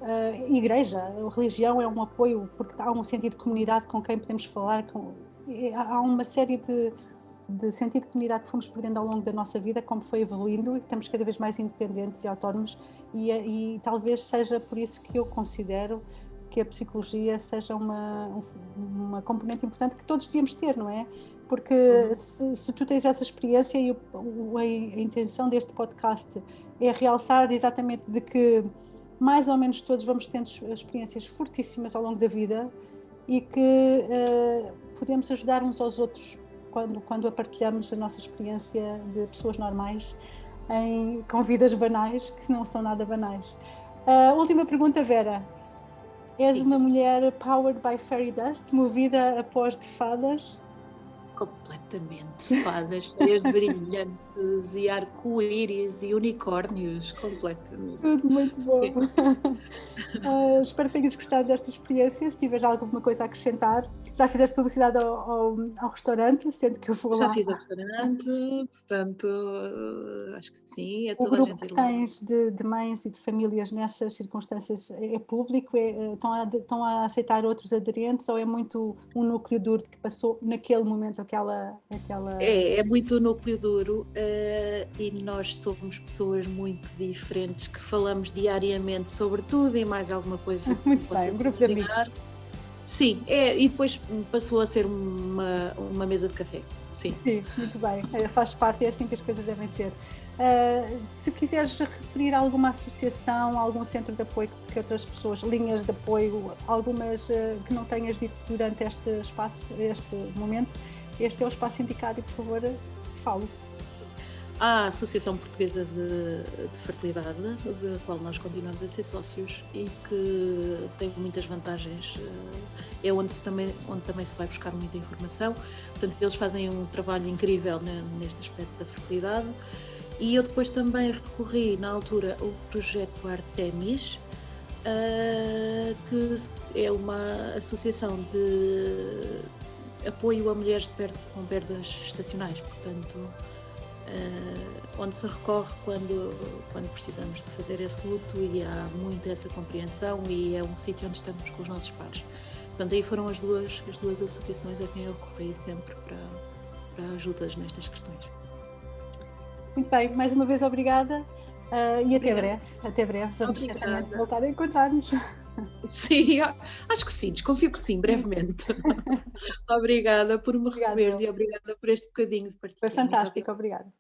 Speaker 2: uh, igreja, religião é um apoio, porque há um sentido de comunidade com quem podemos falar, com, há uma série de, de sentido de comunidade que fomos perdendo ao longo da nossa vida, como foi evoluindo e estamos cada vez mais independentes e autónomos e, e talvez seja por isso que eu considero que a psicologia seja uma, uma componente importante que todos devíamos ter, não é? Porque uhum. se, se, tu tens essa experiência e o, a, a, intenção deste podcast é realçar exatamente de que mais ou menos todos vamos tendo experiências fortíssimas ao longo da vida e que uh, podemos ajudar uns aos outros quando, quando a partilhamos a nossa experiência de pessoas normais em, com vidas banais que não são nada banais. Uh, última pergunta, Vera. És Sim. uma mulher powered by fairy dust, movida após de fadas?
Speaker 1: Completamente. Fadas cheias de brilhantes e arco-íris e unicórnios. Completamente.
Speaker 2: Tudo muito bom. uh, espero que tenhas gostado desta experiência. Se tiveres alguma coisa a acrescentar, já fizeste publicidade ao, ao, ao restaurante, sendo que eu vou
Speaker 1: Já
Speaker 2: lá.
Speaker 1: fiz ao restaurante, portanto, uh, acho que sim. É
Speaker 2: o grupo que tens de, de, mães e de famílias nessas circunstâncias é, é público? É, eh, estão, a, estão a aceitar outros aderentes ou é muito um núcleo duro que passou naquele momento aquela... aquela...
Speaker 1: É, é muito núcleo duro uh, e nós somos pessoas muito diferentes que falamos diariamente sobre tudo e mais alguma coisa.
Speaker 2: muito bem, um grupo de amigos.
Speaker 1: Sim, é, e depois passou a ser uma, uma mesa de café. Sim.
Speaker 2: Sim, muito bem. É, faz parte, é assim que as coisas devem ser. Uh, se quiseres referir a alguma associação, algum centro de apoio que outras pessoas, linhas de apoio, algumas uh, que não tenhas dito durante este espaço, este momento, este é o espaço indicado e, por favor, falo.
Speaker 1: Há a Associação Portuguesa de, de Fertilidade, da qual nós continuamos a ser sócios e que tem muitas vantagens. Eh, é onde, se também, onde também se vai buscar muita informação. Portanto, eles fazem um trabalho incrível neste aspecto da fertilidade. E eu depois também recorri, na altura, ao projeto Artemis, eh, que é uma associação de apoio a mulheres com perdas estacionais. Portanto, uh, onde se recorre quando, quando precisamos de fazer esse luto e há muito essa compreensão e é um sítio onde estamos com os nossos pares. Portanto, aí foram as duas, as duas associações a quem eu recorri sempre para, para ajudas nestas questões.
Speaker 2: Muito bem, mais uma vez obrigada uh, e até breve. Até breve, vamos certamente voltar a encontrar-nos.
Speaker 1: Sim, acho que sim, desconfio que sim, brevemente. obrigada por me receber e obrigada por este bocadinho de partilha.
Speaker 2: Foi fantástico, obrigada.